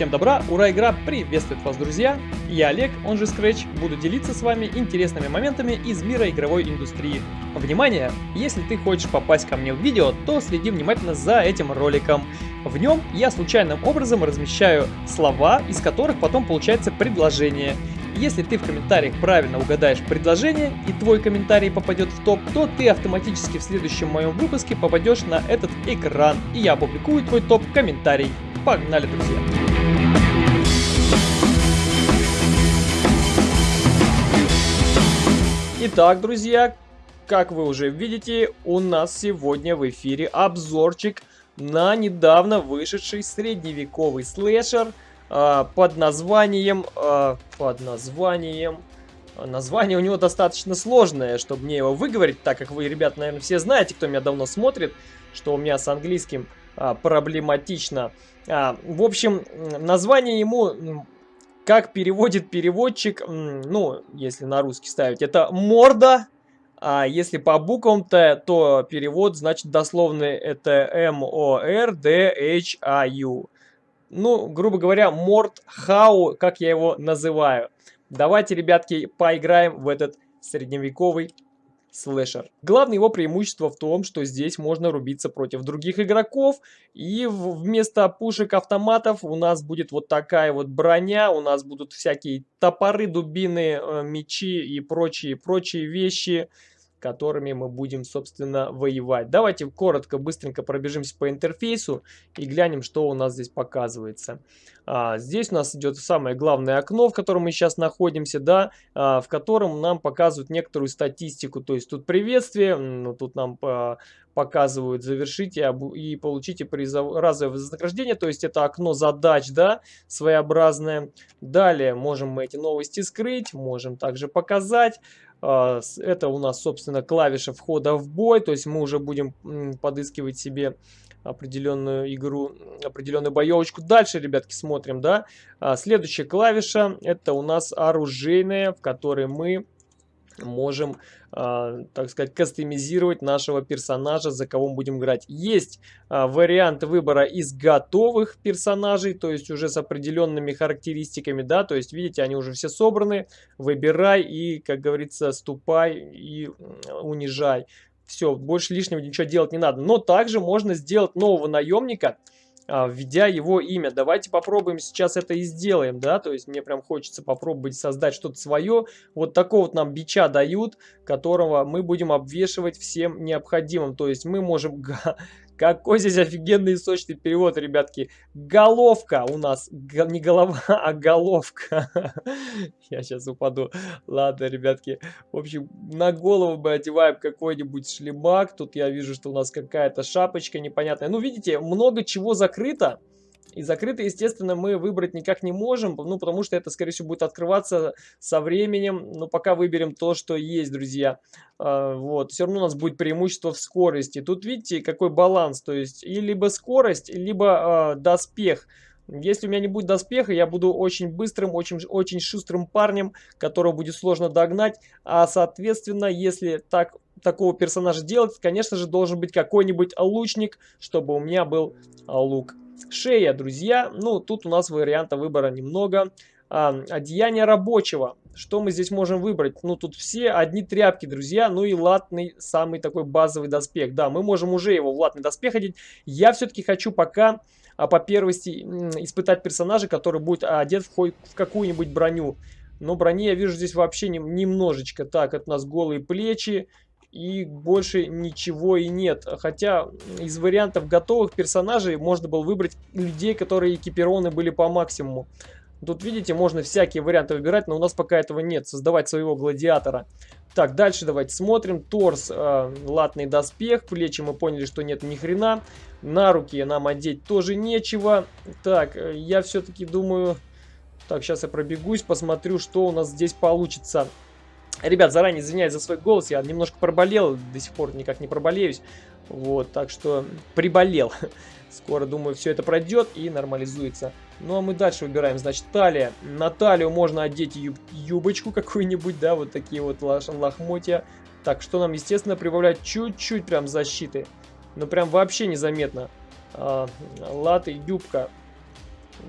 Всем добра, ура, игра приветствует вас, друзья! Я Олег, он же Scratch, буду делиться с вами интересными моментами из мира игровой индустрии. Внимание! Если ты хочешь попасть ко мне в видео, то следи внимательно за этим роликом. В нем я случайным образом размещаю слова, из которых потом получается предложение. Если ты в комментариях правильно угадаешь предложение и твой комментарий попадет в топ, то ты автоматически в следующем моем выпуске попадешь на этот экран и я опубликую твой топ-комментарий. Погнали, друзья! Итак, друзья, как вы уже видите, у нас сегодня в эфире обзорчик на недавно вышедший средневековый слэшер э, под названием... Э, под названием... Название у него достаточно сложное, чтобы мне его выговорить, так как вы, ребят, наверное, все знаете, кто меня давно смотрит, что у меня с английским а, проблематично. А, в общем, название ему как переводит переводчик, ну, если на русский ставить, это морда. А если по буквам-то, то перевод, значит, дословно это M-O-R-D-H-A-U. Ну, грубо говоря, морд хау, как я его называю. Давайте, ребятки, поиграем в этот средневековый слэшер. Главное его преимущество в том, что здесь можно рубиться против других игроков, и вместо пушек автоматов у нас будет вот такая вот броня, у нас будут всякие топоры, дубины, э, мечи и прочие-прочие вещи, которыми мы будем, собственно, воевать. Давайте коротко, быстренько пробежимся по интерфейсу и глянем, что у нас здесь показывается. А, здесь у нас идет самое главное окно, в котором мы сейчас находимся, да, а, в котором нам показывают некоторую статистику. То есть тут приветствие, ну, тут нам а, показывают завершите и получите призов... разовое вознаграждение. То есть это окно задач, да, своеобразное. Далее можем мы эти новости скрыть, можем также показать. А, это у нас, собственно, клавиша входа в бой, то есть мы уже будем подыскивать себе определенную игру, определенную боевочку. Дальше, ребятки, смотрим, да. А, следующая клавиша, это у нас оружейная, в которой мы можем, э, так сказать, кастомизировать нашего персонажа, за кого мы будем играть. Есть э, вариант выбора из готовых персонажей, то есть уже с определенными характеристиками, да, то есть, видите, они уже все собраны. Выбирай и, как говорится, ступай и унижай. Все, больше лишнего ничего делать не надо. Но также можно сделать нового наемника, а, введя его имя. Давайте попробуем сейчас это и сделаем, да, то есть мне прям хочется попробовать создать что-то свое. Вот такого вот нам бича дают, которого мы будем обвешивать всем необходимым. То есть мы можем какой здесь офигенный и сочный перевод, ребятки. Головка у нас. Не голова, а головка. Я сейчас упаду. Ладно, ребятки. В общем, на голову мы одеваем какой-нибудь шлемак. Тут я вижу, что у нас какая-то шапочка непонятная. Ну, видите, много чего закрыто. И закрыто, естественно, мы выбрать никак не можем, ну, потому что это, скорее всего, будет открываться со временем. Но пока выберем то, что есть, друзья. А, вот, все равно у нас будет преимущество в скорости. Тут, видите, какой баланс, то есть, и либо скорость, либо а, доспех. Если у меня не будет доспеха, я буду очень быстрым, очень, очень шустрым парнем, которого будет сложно догнать. А, соответственно, если так такого персонажа делать, конечно же, должен быть какой-нибудь лучник, чтобы у меня был лук. Шея, друзья. Ну, тут у нас варианта выбора немного. А, одеяние рабочего. Что мы здесь можем выбрать? Ну, тут все одни тряпки, друзья. Ну и латный, самый такой базовый доспех. Да, мы можем уже его в латный доспех одеть. Я все-таки хочу пока а, по первости испытать персонажа, который будет одет в, в какую-нибудь броню. Но брони я вижу здесь вообще не, немножечко. Так, это у нас голые плечи и больше ничего и нет. Хотя из вариантов готовых персонажей можно было выбрать людей, которые экипированы были по максимуму. Тут, видите, можно всякие варианты выбирать, но у нас пока этого нет. Создавать своего гладиатора. Так, дальше давайте смотрим. Торс, э, латный доспех. Плечи мы поняли, что нет ни хрена. На руки нам одеть тоже нечего. Так, э, я все-таки думаю... Так, сейчас я пробегусь, посмотрю, что у нас здесь получится. Ребят, заранее извиняюсь за свой голос, я немножко проболел, до сих пор никак не проболеюсь. Вот, так что приболел. Скоро, думаю, все это пройдет и нормализуется. Ну, а мы дальше выбираем, значит, талия. На талию можно одеть юб юбочку какую-нибудь, да, вот такие вот лохмотья. Так, что нам, естественно, прибавлять чуть-чуть прям защиты. Ну, прям вообще незаметно. А, латы, юбка.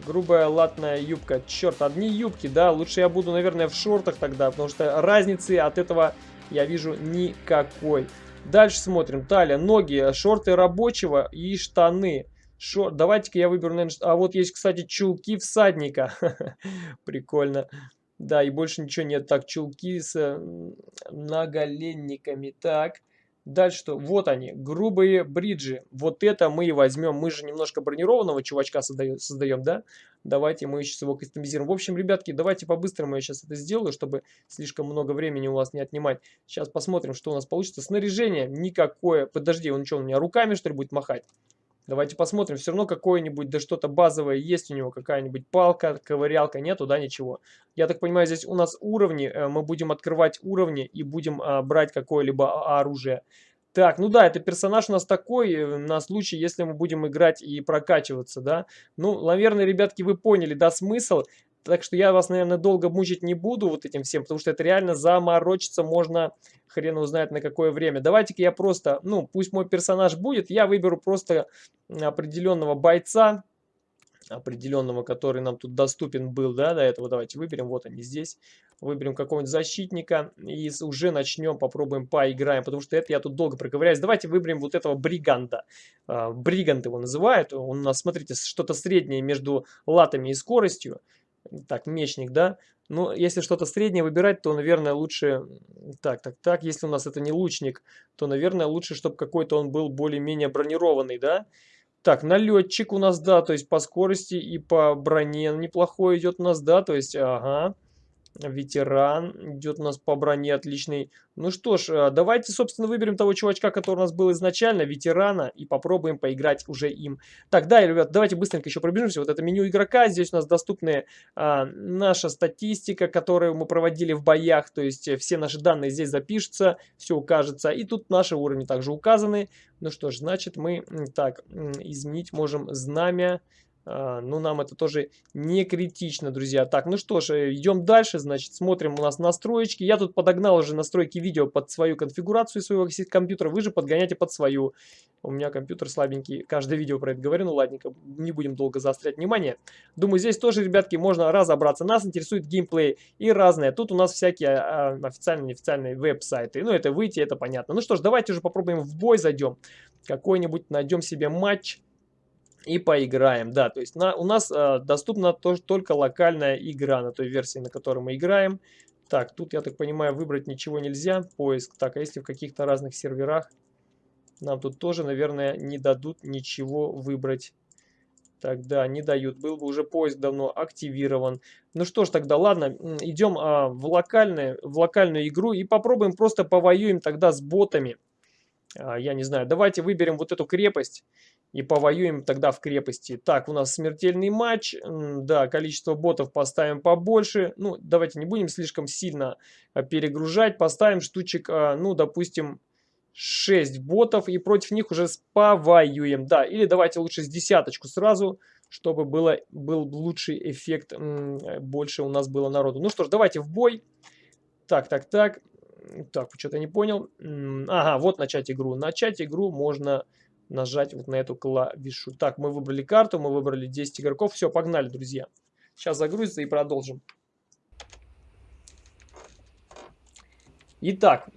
Грубая латная юбка. Черт, одни юбки, да? Лучше я буду, наверное, в шортах тогда, потому что разницы от этого я вижу никакой. Дальше смотрим. Талия, ноги, шорты рабочего и штаны. Шор... Давайте-ка я выберу, наверное... А вот есть, кстати, чулки всадника. Прикольно. Да, и больше ничего нет. Так, чулки с наголенниками. Так. Дальше что? Вот они, грубые бриджи. Вот это мы и возьмем. Мы же немножко бронированного чувачка создаем, создаем, да? Давайте мы сейчас его кастомизируем. В общем, ребятки, давайте по-быстрому я сейчас это сделаю, чтобы слишком много времени у вас не отнимать. Сейчас посмотрим, что у нас получится. Снаряжение никакое. Подожди, он что, у меня руками, что ли, будет махать? Давайте посмотрим. Все равно какое-нибудь, да что-то базовое есть у него. Какая-нибудь палка, ковырялка. Нету, да, ничего. Я так понимаю, здесь у нас уровни. Э, мы будем открывать уровни и будем а, брать какое-либо оружие. Так, ну да, это персонаж у нас такой, э, на случай, если мы будем играть и прокачиваться, да. Ну, наверное, ребятки, вы поняли, да, смысл. Так что я вас, наверное, долго мучить не буду вот этим всем, потому что это реально заморочиться можно хрен узнает на какое время. Давайте-ка я просто, ну, пусть мой персонаж будет, я выберу просто определенного бойца, определенного, который нам тут доступен был, да, до этого. Давайте выберем, вот они здесь. Выберем какого-нибудь защитника и уже начнем, попробуем поиграем, потому что это я тут долго проковыряюсь. Давайте выберем вот этого бриганда. А, бригант его называют. Он у нас, смотрите, что-то среднее между латами и скоростью. Так, мечник, да. Ну, если что-то среднее выбирать, то, наверное, лучше... Так, так, так, если у нас это не лучник, то, наверное, лучше, чтобы какой-то он был более-менее бронированный, да? Так, налетчик у нас, да, то есть по скорости и по броне неплохой идет у нас, да, то есть, ага. Ветеран идет у нас по броне отличный. Ну что ж, э, давайте, собственно, выберем того чувачка, который у нас был изначально, ветерана, и попробуем поиграть уже им. Так, да, ребят, давайте быстренько еще пробежимся. Вот это меню игрока. Здесь у нас доступны а, наша статистика, которую мы проводили в боях. То есть э, все наши данные здесь запишутся, все укажется. И тут наши уровни также указаны. Ну что ж, значит мы так изменить можем знамя. А, ну, нам это тоже не критично, друзья. Так, ну что ж, э, идем дальше, значит, смотрим у нас настроечки. Я тут подогнал уже настройки видео под свою конфигурацию своего компьютера, вы же подгоняйте под свою. У меня компьютер слабенький, каждое видео про это говорю, ну ладненько, не будем долго заострять внимание. Думаю, здесь тоже, ребятки, можно разобраться. Нас интересует геймплей и разное. Тут у нас всякие а, официальные, неофициальные веб-сайты. Ну, это выйти, это понятно. Ну что ж, давайте уже попробуем в бой зайдем. Какой-нибудь найдем себе матч и поиграем. Да, то есть на, у нас э, доступна тоже только локальная игра на той версии, на которой мы играем. Так, тут, я так понимаю, выбрать ничего нельзя. Поиск. Так, а если в каких-то разных серверах, нам тут тоже, наверное, не дадут ничего выбрать. Тогда не дают. Был бы уже поиск давно активирован. Ну что ж, тогда ладно, идем а, в, локальную, в локальную игру и попробуем просто повоюем тогда с ботами. А, я не знаю, давайте выберем вот эту крепость и повоюем тогда в крепости. Так, у нас смертельный матч. Да, количество ботов поставим побольше. Ну, давайте не будем слишком сильно а, перегружать. Поставим штучек, а, ну, допустим, 6 ботов. И против них уже повоюем. Да, или давайте лучше с десяточку сразу, чтобы было, был лучший эффект. Больше у нас было народу. Ну что ж, давайте в бой. Так, так, так. Так, что-то не понял. Ага, вот начать игру. Начать игру можно нажать вот на эту клавишу. Так, мы выбрали карту, мы выбрали 10 игроков. Все, погнали, друзья. Сейчас загрузится и продолжим. Итак,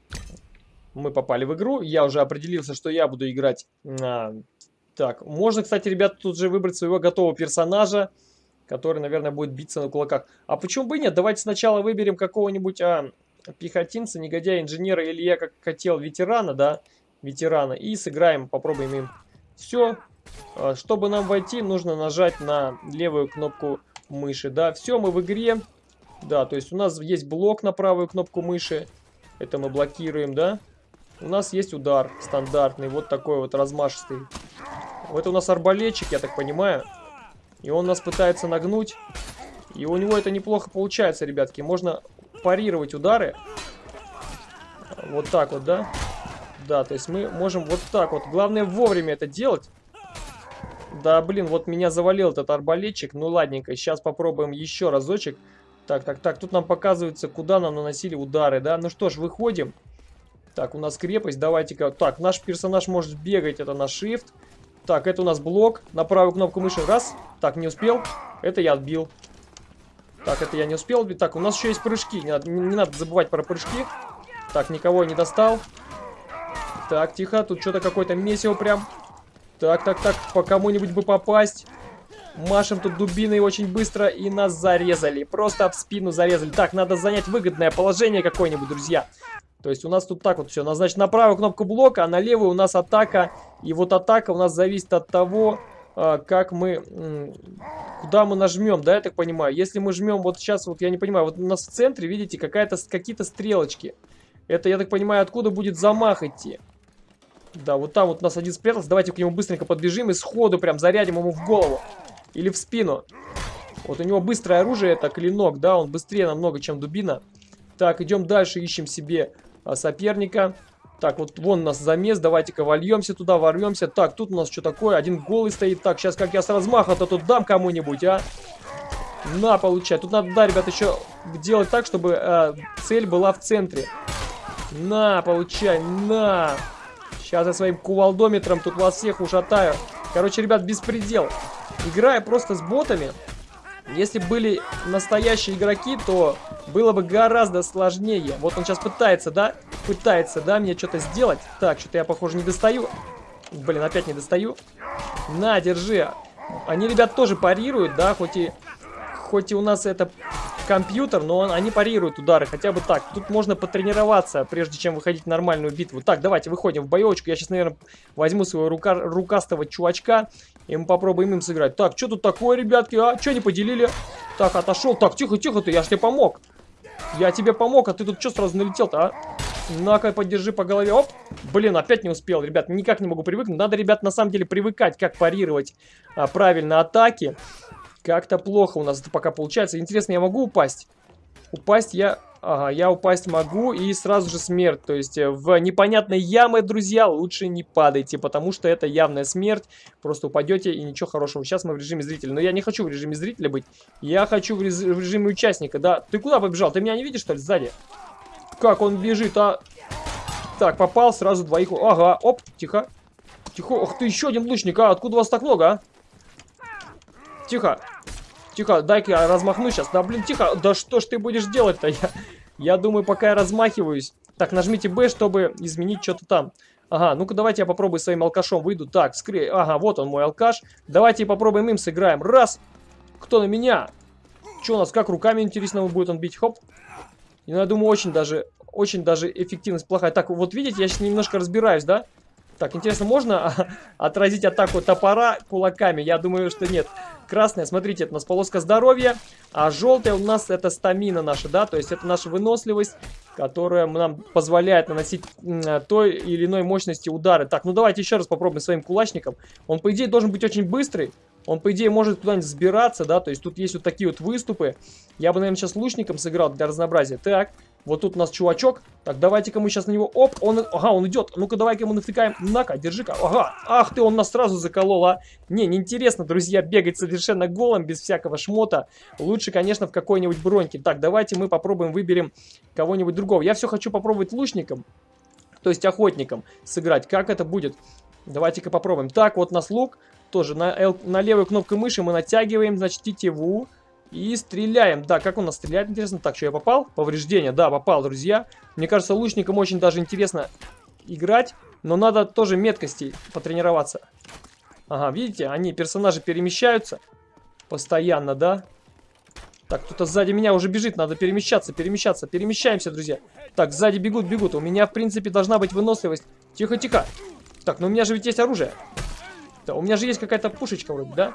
мы попали в игру. Я уже определился, что я буду играть... А, так, можно, кстати, ребята, тут же выбрать своего готового персонажа, который, наверное, будет биться на кулаках. А почему бы и нет? Давайте сначала выберем какого-нибудь а, пехотинца, негодяя, инженера, или я как хотел ветерана, да, ветерана. И сыграем, попробуем им. Все. А, чтобы нам войти, нужно нажать на левую кнопку мыши. Да, все, мы в игре. Да, то есть у нас есть блок на правую кнопку мыши. Это мы блокируем, да. У нас есть удар стандартный, вот такой вот размашистый. Это у нас арбалетчик, я так понимаю. И он нас пытается нагнуть. И у него это неплохо получается, ребятки. Можно парировать удары. Вот так вот, да? Да, то есть мы можем вот так вот. Главное вовремя это делать. Да, блин, вот меня завалил этот арбалетчик. Ну, ладненько, сейчас попробуем еще разочек. Так, так, так, тут нам показывается, куда нам наносили удары, да? Ну что ж, выходим. Так, у нас крепость, давайте-ка... Так, наш персонаж может бегать, это на shift. Так, это у нас блок. На правую кнопку мыши. Раз. Так, не успел. Это я отбил. Так, это я не успел. Так, у нас еще есть прыжки. Не надо, не надо забывать про прыжки. Так, никого не достал. Так, тихо. Тут что-то какое-то месиво прям. Так, так, так. По кому-нибудь бы попасть. Машем тут дубиной очень быстро и нас зарезали. Просто об спину зарезали. Так, надо занять выгодное положение какое-нибудь, друзья. То есть у нас тут так вот все. Значит, на правую кнопку блока, а на левую у нас атака. И вот атака у нас зависит от того, как мы... Куда мы нажмем, да, я так понимаю? Если мы жмем вот сейчас, вот я не понимаю, вот у нас в центре, видите, какие-то стрелочки. Это, я так понимаю, откуда будет замах идти. Да, вот там вот у нас один спрятался. Давайте к нему быстренько подбежим и сходу прям зарядим ему в голову. Или в спину. Вот у него быстрое оружие, это клинок, да, он быстрее намного, чем дубина. Так, идем дальше, ищем себе а, соперника. Так, вот вон у нас замес, давайте-ка вольемся туда, ворвемся. Так, тут у нас что такое? Один голый стоит. Так, сейчас как я с размаха-то тут дам кому-нибудь, а? На, получай. Тут надо, да, ребят, еще делать так, чтобы э, цель была в центре. На, получай, на. Сейчас я своим кувалдометром тут вас всех ушатаю. Короче, ребят, беспредел. Играя просто с ботами, если были настоящие игроки, то было бы гораздо сложнее. Вот он сейчас пытается, да? Пытается, да, мне что-то сделать. Так, что-то я, похоже, не достаю. Блин, опять не достаю. На, держи. Они, ребят, тоже парируют, да, хоть и, хоть и у нас это компьютер, но он, они парируют удары, хотя бы так. Тут можно потренироваться, прежде чем выходить в нормальную битву. Так, давайте выходим в боевочку. Я сейчас, наверное, возьму своего рука, рукастого чувачка, и мы попробуем им сыграть. Так, что тут такое, ребятки, а? Что не поделили? Так, отошел. Так, тихо-тихо ты, я ж тебе помог. Я тебе помог, а ты тут что сразу налетел-то, а? На-ка, поддержи по голове. Оп! Блин, опять не успел, ребят. Никак не могу привыкнуть. Надо, ребят, на самом деле привыкать, как парировать а, правильно атаки. Как-то плохо у нас это пока получается. Интересно, я могу упасть? Упасть я... Ага, я упасть могу и сразу же смерть. То есть э, в непонятной ямы, друзья, лучше не падайте, потому что это явная смерть. Просто упадете и ничего хорошего. Сейчас мы в режиме зрителя. Но я не хочу в режиме зрителя быть. Я хочу в, рез... в режиме участника. Да, ты куда побежал? Ты меня не видишь, что ли, сзади? Как он бежит, а? Так, попал сразу двоих. Ага, оп, тихо. Тихо. Ох ты, еще один лучник, а? Откуда вас так много, а? Тихо. Тихо, дай-ка я размахну сейчас. Да, блин, тихо. Да что ж ты будешь делать-то? Я, я думаю, пока я размахиваюсь. Так, нажмите B, чтобы изменить что-то там. Ага, ну-ка давайте я попробую своим алкашом выйду. Так, скрей. Ага, вот он мой алкаш. Давайте попробуем им сыграем. Раз. Кто на меня? Что у нас, как руками, интересно, будет он бить? Хоп. Ну, я думаю, очень даже, очень даже эффективность плохая. Так, вот видите, я сейчас немножко разбираюсь, да? Так, интересно, можно отразить атаку топора кулаками? Я думаю, что нет. Красная, смотрите, это у нас полоска здоровья, а желтая у нас это стамина наша, да, то есть это наша выносливость, которая нам позволяет наносить той или иной мощности удары. Так, ну давайте еще раз попробуем своим кулачником. Он, по идее, должен быть очень быстрый, он, по идее, может куда-нибудь сбираться, да, то есть тут есть вот такие вот выступы. Я бы, наверное, сейчас лучником сыграл для разнообразия. Так, вот тут у нас чувачок. Так, давайте-ка мы сейчас на него... Оп, он... Ага, он идет. Ну-ка, давай-ка ему навтыкаем. На-ка, держи-ка. Ага. Ах ты, он нас сразу заколол, а. Не, неинтересно, друзья, бегать совершенно голым, без всякого шмота. Лучше, конечно, в какой-нибудь броньке. Так, давайте мы попробуем, выберем кого-нибудь другого. Я все хочу попробовать лучником, то есть охотником сыграть. Как это будет? Давайте-ка попробуем. Так, вот у нас лук. Тоже на, на левую кнопку мыши мы натягиваем, значит, тетиву. И стреляем. Да, как он нас стреляет, интересно. Так, что я попал? Повреждение, да, попал, друзья. Мне кажется, лучникам очень даже интересно играть. Но надо тоже меткости потренироваться. Ага, видите, они, персонажи перемещаются. Постоянно, да? Так, кто-то сзади меня уже бежит, надо перемещаться, перемещаться. Перемещаемся, друзья. Так, сзади бегут, бегут. У меня, в принципе, должна быть выносливость. Тихо, тихо. Так, но у меня же ведь есть оружие. Да, у меня же есть какая-то пушечка вроде, да?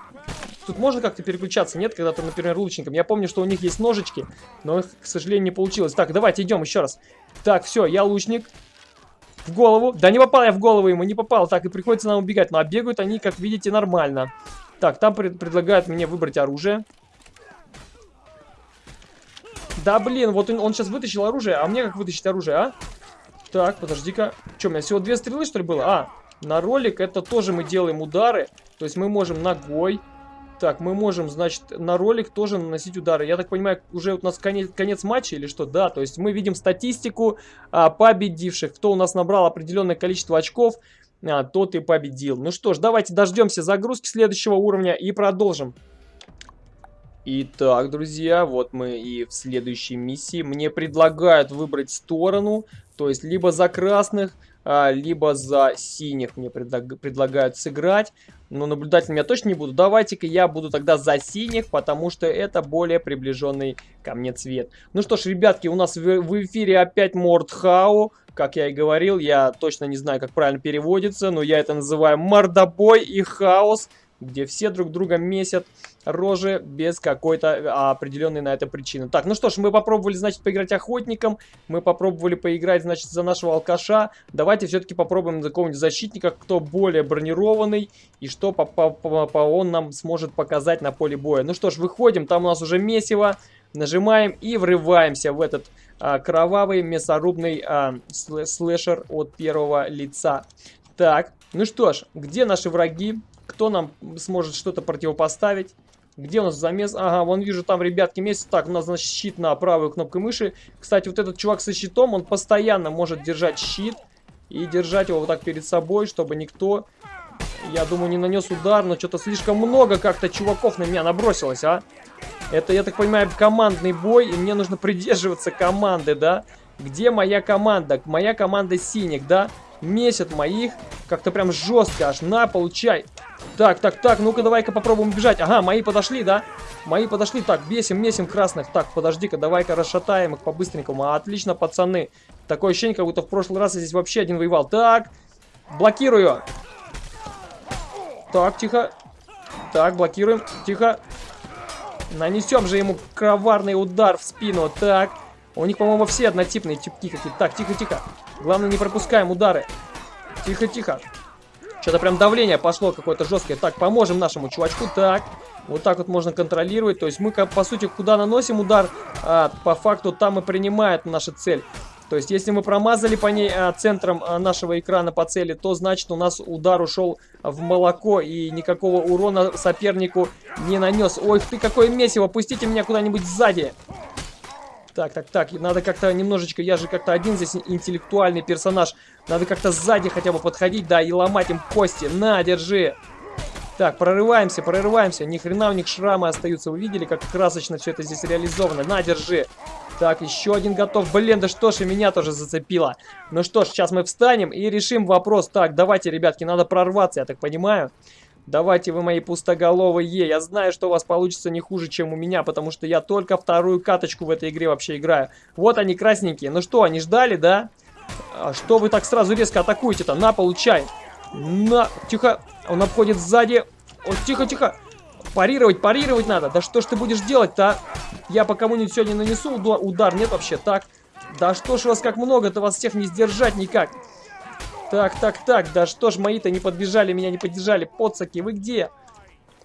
Тут можно как-то переключаться? Нет, когда ты, например, лучником. Я помню, что у них есть ножички, но их, к сожалению, не получилось. Так, давайте идем еще раз. Так, все, я лучник. В голову. Да не попал я в голову ему, не попал. Так, и приходится нам убегать. Но а бегают они, как видите, нормально. Так, там пред предлагают мне выбрать оружие. Да, блин, вот он, он сейчас вытащил оружие. А мне как вытащить оружие, а? Так, подожди-ка. Что, у меня всего две стрелы, что ли, было? А, на ролик это тоже мы делаем удары. То есть мы можем ногой, так, мы можем, значит, на ролик тоже наносить удары. Я так понимаю, уже у нас конец, конец матча или что? Да, то есть мы видим статистику а, победивших. Кто у нас набрал определенное количество очков. а, тот и победил. Ну что ж, давайте дождемся загрузки следующего уровня и продолжим. Итак, друзья, вот мы и в следующей миссии. Мне предлагают выбрать сторону, то есть либо за красных, либо за синих мне предлаг предлагают сыграть. Но наблюдателем я точно не буду. Давайте-ка я буду тогда за синих, потому что это более приближенный ко мне цвет. Ну что ж, ребятки, у нас в, в эфире опять Мордхау. Как я и говорил, я точно не знаю, как правильно переводится, но я это называю мордобой и хаос где все друг друга месят рожи без какой-то а, определенной на это причины. Так, ну что ж, мы попробовали, значит, поиграть охотником, мы попробовали поиграть, значит, за нашего алкаша. Давайте все-таки попробуем за какого-нибудь защитника, кто более бронированный, и что по -по -по -по он нам сможет показать на поле боя. Ну что ж, выходим, там у нас уже месиво, нажимаем и врываемся в этот а, кровавый мясорубный а, слэшер от первого лица. Так, ну что ж, где наши враги? Кто нам сможет что-то противопоставить? Где у нас замес? Ага, вон вижу, там ребятки месяц. Так, у нас, значит, щит на правую кнопку мыши. Кстати, вот этот чувак со щитом, он постоянно может держать щит. И держать его вот так перед собой, чтобы никто, я думаю, не нанес удар. Но что-то слишком много как-то чуваков на меня набросилось, а? Это, я так понимаю, командный бой, и мне нужно придерживаться команды, да? Где моя команда? Моя команда синих, да? Месят моих как-то прям жестко аж. На, получай. Так, так, так, ну-ка давай-ка попробуем бежать. Ага, мои подошли, да? Мои подошли. Так, бесим, месим красных. Так, подожди-ка, давай-ка расшатаем их по-быстренькому. Отлично, пацаны. Такое ощущение, как будто в прошлый раз я здесь вообще один воевал. Так, блокирую. Так, тихо. Так, блокируем. Тихо. Нанесем же ему коварный удар в спину. Так. У них, по-моему, все однотипные типки какие-то. Так, тихо-тихо. Главное, не пропускаем удары. Тихо-тихо. Что-то прям давление пошло какое-то жесткое. Так, поможем нашему чувачку. Так, вот так вот можно контролировать. То есть мы, по сути, куда наносим удар, а, по факту там и принимает наша цель. То есть, если мы промазали по ней а, центром а, нашего экрана по цели, то значит у нас удар ушел в молоко и никакого урона сопернику не нанес. Ой, ты какое месиво, пустите меня куда-нибудь сзади. Так, так, так, надо как-то немножечко, я же как-то один здесь интеллектуальный персонаж. Надо как-то сзади хотя бы подходить, да, и ломать им кости. На, держи. Так, прорываемся, прорываемся. Ни хрена у них шрамы остаются. Вы видели, как красочно все это здесь реализовано? На, держи. Так, еще один готов. Блин, да что ж, и меня тоже зацепило. Ну что ж, сейчас мы встанем и решим вопрос. Так, давайте, ребятки, надо прорваться, я так понимаю. Давайте вы мои пустоголовые. Я знаю, что у вас получится не хуже, чем у меня, потому что я только вторую каточку в этой игре вообще играю. Вот они, красненькие. Ну что, они ждали, да? А что вы так сразу резко атакуете-то? На, получай. На, тихо. Он обходит сзади. О, тихо, тихо. Парировать, парировать надо. Да что ж ты будешь делать-то, а? Я по кому-нибудь сегодня нанесу удар? Нет вообще, так. Да что ж вас как много-то, вас всех не сдержать никак. Так, так, так, да что ж мои-то не подбежали, меня не поддержали. Подсаки, вы где?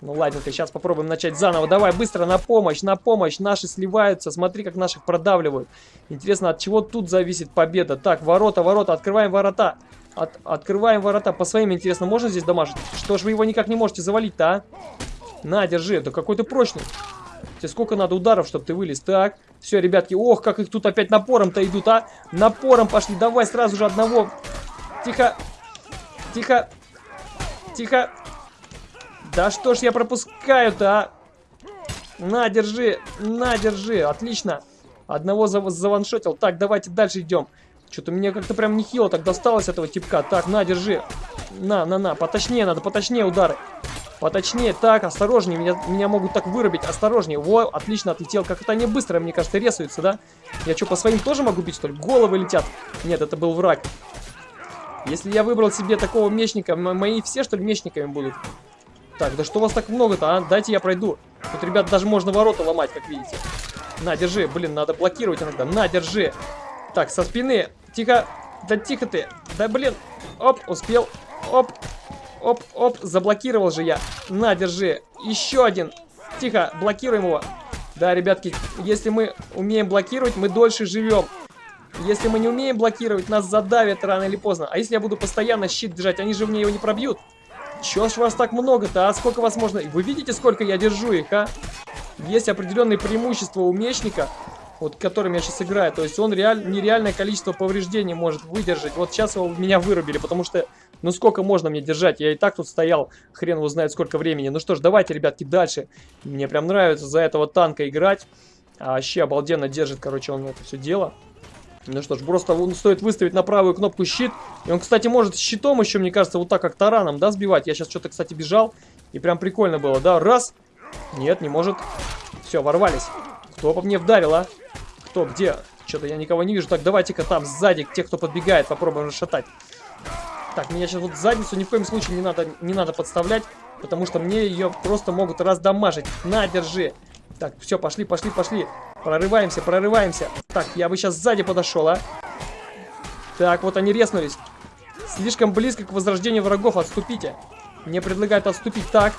Ну ладненько, сейчас попробуем начать заново. Давай, быстро, на помощь, на помощь. Наши сливаются, смотри, как наших продавливают. Интересно, от чего тут зависит победа? Так, ворота, ворота, открываем ворота. От, открываем ворота. По своим, интересно, можно здесь дамажить? Что ж вы его никак не можете завалить-то, а? На, держи, это какой то прочный. Тебе сколько надо ударов, чтобы ты вылез? Так, все, ребятки, ох, как их тут опять напором-то идут, а? Напором пошли, давай сразу же одного Тихо. Тихо. Тихо. Да что ж я пропускаю-то, а? На, держи. На, держи. Отлично. Одного зав заваншотил. Так, давайте дальше идем. Что-то мне как-то прям нехило так досталось этого типка. Так, на, держи. На, на, на. Поточнее надо, поточнее удары. Поточнее. Так, осторожнее. Меня, меня могут так вырубить. Осторожнее. Во, отлично отлетел. Как это они быстро, мне кажется, рисуются, да? Я что, по своим тоже могу бить, что ли? Головы летят. Нет, это был враг. Если я выбрал себе такого мечника, мои все, что ли, мечниками будут? Так, да что у вас так много-то, а? Дайте я пройду. Тут, ребят, даже можно ворота ломать, как видите. На, держи. Блин, надо блокировать иногда. На, держи. Так, со спины. Тихо. Да тихо ты. Да, блин. Оп, успел. Оп. Оп, оп. Заблокировал же я. На, держи. Еще один. Тихо, блокируем его. Да, ребятки, если мы умеем блокировать, мы дольше живем. Если мы не умеем блокировать, нас задавят рано или поздно. А если я буду постоянно щит держать, они же мне его не пробьют. Чё ж вас так много-то, а? Сколько вас можно... Вы видите, сколько я держу их, а? Есть определенные преимущества у мечника, вот которым я сейчас играю. То есть он реаль... нереальное количество повреждений может выдержать. Вот сейчас его меня вырубили, потому что Ну сколько можно мне держать? Я и так тут стоял, хрен его знает сколько времени. Ну что ж, давайте, ребятки, дальше. Мне прям нравится за этого танка играть. А вообще обалденно держит, короче, он это все дело. Ну что ж, просто стоит выставить на правую кнопку щит. И он, кстати, может щитом еще, мне кажется, вот так как тараном, да, сбивать. Я сейчас что-то, кстати, бежал. И прям прикольно было, да? Раз. Нет, не может. Все, ворвались. Кто по мне вдарил, а? Кто, где? Что-то я никого не вижу. Так, давайте-ка там сзади, тех, кто подбегает, попробуем расшатать. Так, меня сейчас вот задницу ни в коем случае не надо, не надо подставлять, потому что мне ее просто могут раздамажить. На, держи. Так, все, пошли, пошли, пошли. Прорываемся, прорываемся. Так, я бы сейчас сзади подошел, а. Так, вот они резнулись. Слишком близко к возрождению врагов, отступите. Мне предлагают отступить. Так,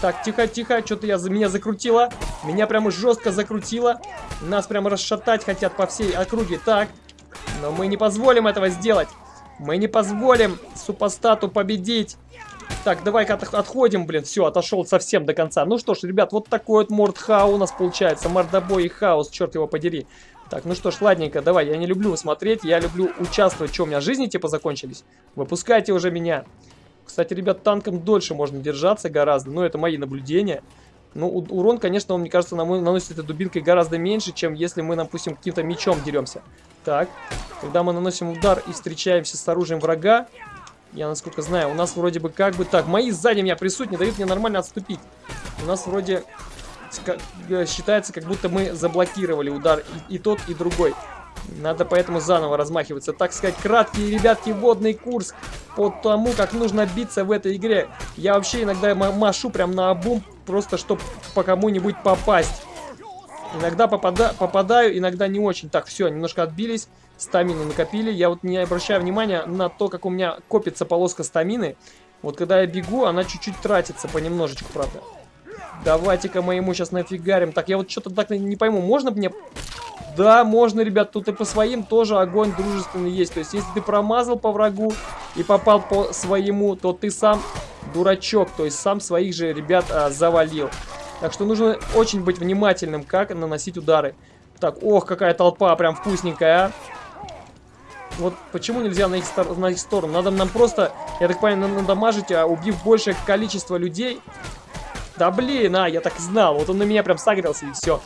так, тихо, тихо, что-то я меня закрутила. Меня прямо жестко закрутило. Нас прямо расшатать хотят по всей округе. Так, но мы не позволим этого сделать. Мы не позволим супостату победить. Так, давай-ка отходим, блин. Все, отошел совсем до конца. Ну что ж, ребят, вот такой вот мордхау у нас получается. Мордобой и хаос, черт его подери. Так, ну что ж, ладненько, давай. Я не люблю смотреть, я люблю участвовать. Что, у меня жизни типа закончились? Выпускайте уже меня. Кстати, ребят, танком дольше можно держаться гораздо. Но это мои наблюдения. Ну, урон, конечно, он, мне кажется, нам наносит этой дубинкой гораздо меньше, чем если мы, допустим, каким-то мечом деремся. Так, когда мы наносим удар и встречаемся с оружием врага, я, насколько знаю, у нас вроде бы как бы так. Мои сзади меня присут, не дают мне нормально отступить. У нас вроде э, считается, как будто мы заблокировали удар и, и тот, и другой. Надо поэтому заново размахиваться. Так сказать, краткий, ребятки, водный курс по тому, как нужно биться в этой игре. Я вообще иногда машу прям на обум, просто чтобы по кому-нибудь попасть. Иногда попада попадаю, иногда не очень. Так, все, немножко отбились. Стамину накопили. Я вот не обращаю внимания на то, как у меня копится полоска стамины. Вот когда я бегу, она чуть-чуть тратится понемножечку, правда. Давайте-ка мы ему сейчас нафигарим. Так, я вот что-то так не пойму. Можно мне... Да, можно, ребят. Тут и по своим тоже огонь дружественный есть. То есть, если ты промазал по врагу и попал по своему, то ты сам дурачок. То есть, сам своих же ребят а, завалил. Так что нужно очень быть внимательным, как наносить удары. Так, ох, какая толпа прям вкусненькая, а. Вот почему нельзя на их, на их сторону? Надо нам просто, я так понимаю, надамажить, а убив большее количество людей. Да блин, а, я так знал. Вот он на меня прям согрелся и все.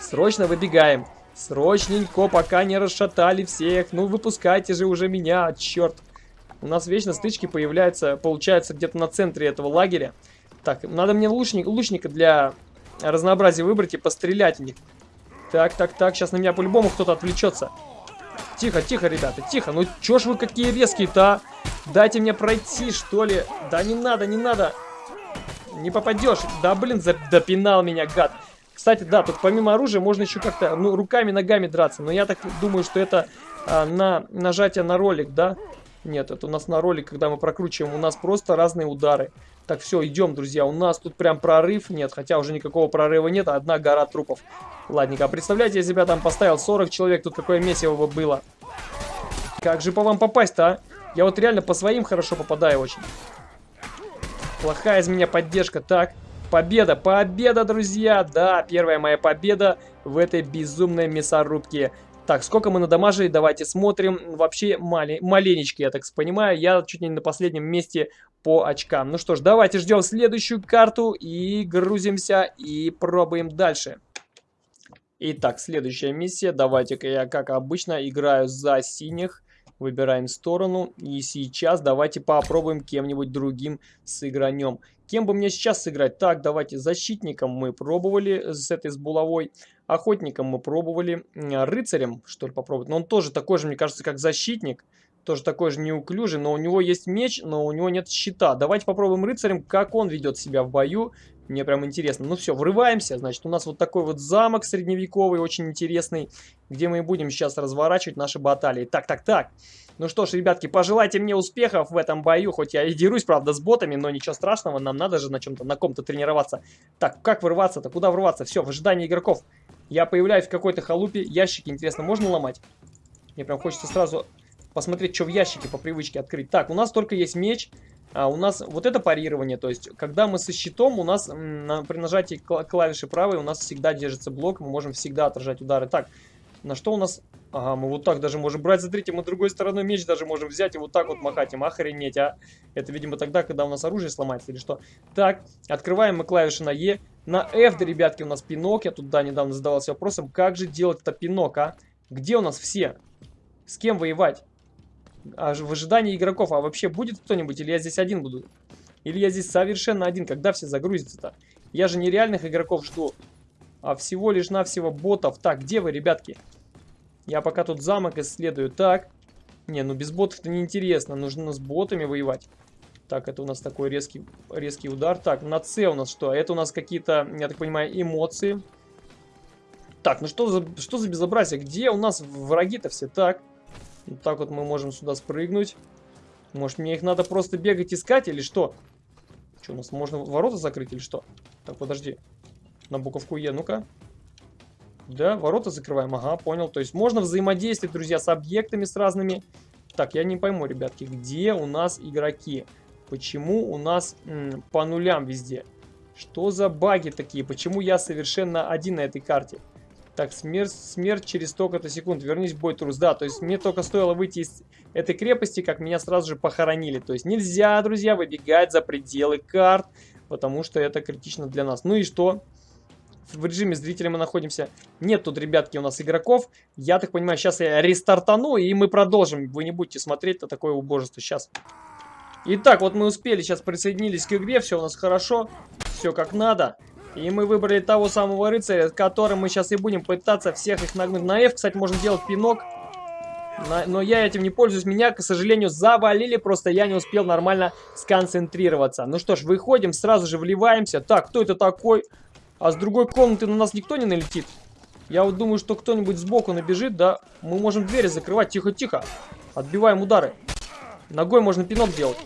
Срочно выбегаем. Срочненько, пока не расшатали всех. Ну, выпускайте же уже меня, черт. У нас вечно стычки появляются, получается, где-то на центре этого лагеря. Так, надо мне лучник, лучника для разнообразия выбрать и пострелять в них. Так, так, так, сейчас на меня по-любому кто-то отвлечется. Тихо, тихо, ребята, тихо. Ну чё ж вы какие резкие-то, а? Дайте мне пройти, что ли. Да не надо, не надо. Не попадешь. Да, блин, допинал меня, гад. Кстати, да, тут помимо оружия можно еще как-то, ну, руками, ногами драться. Но я так думаю, что это а, на нажатие на ролик, да? Нет, это у нас на ролик, когда мы прокручиваем, у нас просто разные удары. Так, все, идем, друзья. У нас тут прям прорыв нет, хотя уже никакого прорыва нет, а одна гора трупов. Ладненько, а представляете, я там поставил 40 человек, тут какое месиво бы было. Как же по вам попасть-то, а? Я вот реально по своим хорошо попадаю очень. Плохая из меня поддержка. Так, победа, победа, друзья. Да, первая моя победа в этой безумной мясорубке. Так, сколько мы надамажили, давайте смотрим. Вообще мале маленечко, я так понимаю. Я чуть не на последнем месте по очкам. Ну что ж, давайте ждем следующую карту и грузимся и пробуем дальше. Итак, следующая миссия. Давайте-ка я, как обычно, играю за синих. Выбираем сторону. И сейчас давайте попробуем кем-нибудь другим сыгранем. Кем бы мне сейчас сыграть? Так, давайте защитником мы пробовали с этой с булавой. Охотником мы пробовали. Рыцарем, что ли, попробовать. Но он тоже такой же, мне кажется, как защитник. Тоже такой же неуклюжий, но у него есть меч, но у него нет щита. Давайте попробуем рыцарем, как он ведет себя в бою. Мне прям интересно. Ну все, врываемся. Значит, у нас вот такой вот замок средневековый, очень интересный, где мы будем сейчас разворачивать наши баталии. Так, так, так. Ну что ж, ребятки, пожелайте мне успехов в этом бою. Хоть я и дерусь, правда, с ботами, но ничего страшного. Нам надо же на чем-то, на ком-то тренироваться. Так, как врываться-то? Куда врываться? Все, в ожидании игроков. Я появляюсь в какой-то халупе. Ящики, интересно, можно ломать? Мне прям хочется сразу посмотреть, что в ящике по привычке открыть. Так, у нас только есть меч. А у нас вот это парирование, то есть, когда мы со щитом, у нас на, при нажатии клавиши правой у нас всегда держится блок, мы можем всегда отражать удары. Так, На что у нас... Ага, мы вот так даже можем брать. Смотрите, мы другой стороной меч даже можем взять и вот так вот махать им. Охренеть, а. Это, видимо, тогда, когда у нас оружие сломается или что. Так, открываем мы клавиши на Е. На F, да, ребятки, у нас пинок. Я тут, да, недавно задавался вопросом, как же делать это пинок, а? Где у нас все? С кем воевать? А, в ожидании игроков. А вообще будет кто-нибудь? Или я здесь один буду? Или я здесь совершенно один? Когда все загрузятся-то? Я же нереальных игроков жду. А всего лишь навсего ботов. Так, где вы, ребятки? Я пока тут замок исследую. Так. Не, ну без ботов-то неинтересно. Нужно с ботами воевать. Так, это у нас такой резкий, резкий удар. Так, на С у нас что? Это у нас какие-то, я так понимаю, эмоции. Так, ну что за, что за безобразие? Где у нас враги-то все? Так. Вот так вот мы можем сюда спрыгнуть. Может, мне их надо просто бегать искать или что? Что, у нас можно ворота закрыть или что? Так, подожди. На буковку Е, ну-ка. Да, ворота закрываем, ага, понял. То есть можно взаимодействовать, друзья, с объектами, с разными. Так, я не пойму, ребятки, где у нас игроки? Почему у нас по нулям везде? Что за баги такие? Почему я совершенно один на этой карте? Так, смерть, смерть через столько-то секунд. Вернись бой, трус. Да, то есть мне только стоило выйти из этой крепости, как меня сразу же похоронили. То есть нельзя, друзья, выбегать за пределы карт, потому что это критично для нас. Ну и что? В режиме зрителя мы находимся. Нет тут, ребятки, у нас игроков. Я так понимаю, сейчас я рестартану, и мы продолжим. Вы не будете смотреть на такое убожество. Сейчас. Итак, вот мы успели, сейчас присоединились к игре, все у нас хорошо, все как надо. И мы выбрали того самого рыцаря, которым мы сейчас и будем пытаться всех их нагнуть. На F, кстати, можно делать пинок. но я этим не пользуюсь. Меня, к сожалению, завалили. Просто я не успел нормально сконцентрироваться. Ну что ж, выходим, сразу же вливаемся. Так, кто это такой? А с другой комнаты на нас никто не налетит? Я вот думаю, что кто-нибудь сбоку набежит, да? Мы можем двери закрывать. Тихо-тихо. Отбиваем удары. Ногой можно пинок делать.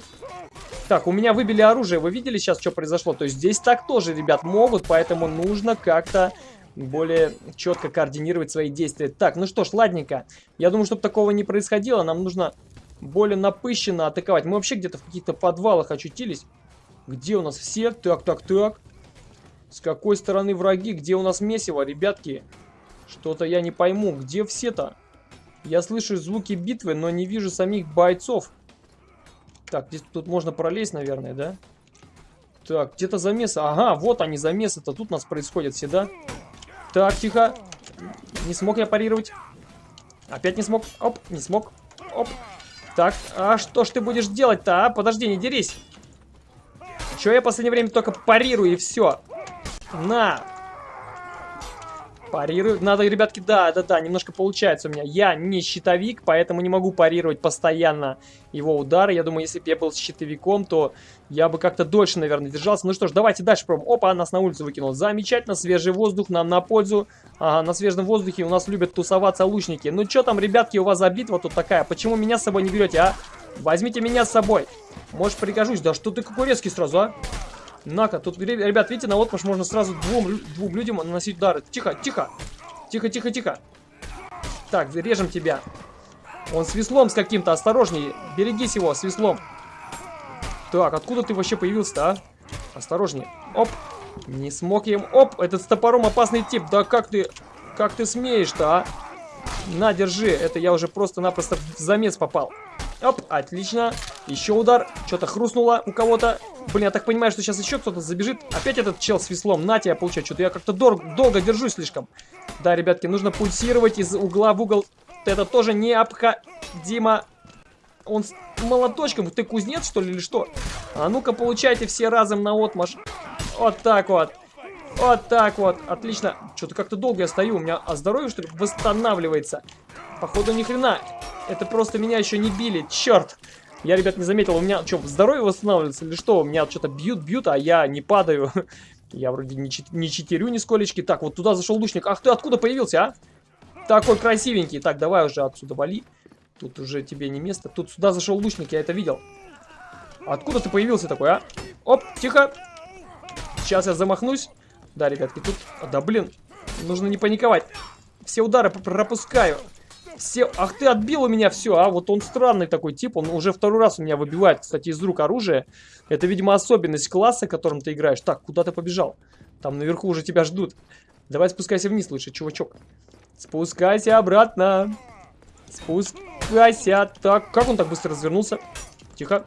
Так, у меня выбили оружие. Вы видели сейчас, что произошло? То есть здесь так тоже, ребят, могут, поэтому нужно как-то более четко координировать свои действия. Так, ну что ж, ладненько. Я думаю, чтобы такого не происходило, нам нужно более напыщенно атаковать. Мы вообще где-то в каких-то подвалах очутились. Где у нас все? Так, так, так. С какой стороны враги? Где у нас месиво, ребятки? Что-то я не пойму. Где все-то? Я слышу звуки битвы, но не вижу самих бойцов. Так, здесь тут можно пролезть, наверное, да? Так, где-то замесы. Ага, вот они, замесы-то. Тут у нас происходят все, да? Так, тихо. Не смог я парировать. Опять не смог. Оп, не смог. Оп. Так, а что ж ты будешь делать-то, а? Подожди, не дерись. Че я в последнее время только парирую и все. На, Парирую. Надо, ребятки, да, да, да, немножко получается у меня. Я не щитовик, поэтому не могу парировать постоянно его удары. Я думаю, если бы я был щитовиком, то я бы как-то дольше, наверное, держался. Ну что ж, давайте дальше пробуем. Опа, нас на улицу выкинул. Замечательно, свежий воздух нам на пользу. Ага, на свежем воздухе у нас любят тусоваться лучники. Ну что там, ребятки, у вас за битва тут такая? Почему меня с собой не берете, а? Возьмите меня с собой. Может, пригожусь. Да что ты какой резкий сразу, а? На-ка, тут, ребят, видите, на отмаш можно сразу двум, двум людям наносить удары. Тихо, тихо. Тихо, тихо, тихо. Так, режем тебя. Он с веслом с каким-то, осторожнее. Берегись его, с веслом. Так, откуда ты вообще появился-то, а? Осторожнее. Оп. Не смог я им... Оп, этот с топором опасный тип. Да как ты... Как ты смеешь-то, а? На, держи. Это я уже просто-напросто в замес попал. Оп, отлично. Еще удар. Что-то хрустнуло у кого-то. Блин, я так понимаю, что сейчас еще кто-то забежит. Опять этот чел с веслом. На тебя, получаю. Что-то я как-то долго держусь слишком. Да, ребятки, нужно пульсировать из угла в угол. Это тоже необходимо. Он с молоточком. Ты кузнец, что ли, или что? А ну-ка, получайте все разом на отмаш. Вот так вот. Вот так вот. Отлично. Что-то как-то долго я стою. У меня а здоровье, что ли, восстанавливается. Походу, ни хрена. Это просто меня еще не били. Черт. Я, ребят, не заметил. У меня что, здоровье восстанавливается или что? У меня что-то бьют-бьют, а я не падаю. Я вроде не, чит не читерю нисколечки. Так, вот туда зашел лучник. Ах ты откуда появился, а? Такой красивенький. Так, давай уже отсюда вали. Тут уже тебе не место. Тут сюда зашел лучник, я это видел. Откуда ты появился такой, а? Оп, тихо. Сейчас я замахнусь. Да, ребятки, тут... Да, блин, нужно не паниковать. Все удары пропускаю. Все... Ах ты, отбил у меня все, а? Вот он странный такой тип, он уже второй раз у меня выбивает, кстати, из рук оружие. Это, видимо, особенность класса, которым ты играешь. Так, куда ты побежал? Там наверху уже тебя ждут. Давай спускайся вниз лучше, чувачок. Спускайся обратно. Спускайся. Так, как он так быстро развернулся? Тихо.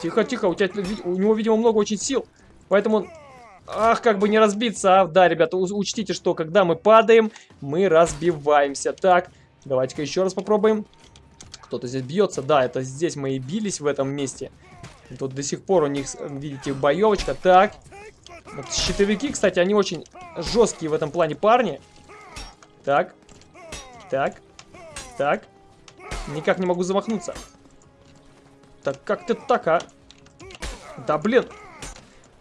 Тихо, тихо. У, тебя, у него, видимо, много очень сил. Поэтому он... Ах, как бы не разбиться. А, да, ребята, учтите, что когда мы падаем, мы разбиваемся. Так, давайте-ка еще раз попробуем. Кто-то здесь бьется. Да, это здесь мы и бились в этом месте. Тут до сих пор у них, видите, боевочка. Так. Вот щитовики, кстати, они очень жесткие в этом плане парни. Так. Так. Так. Никак не могу замахнуться. Так как ты так, а? Да, блин.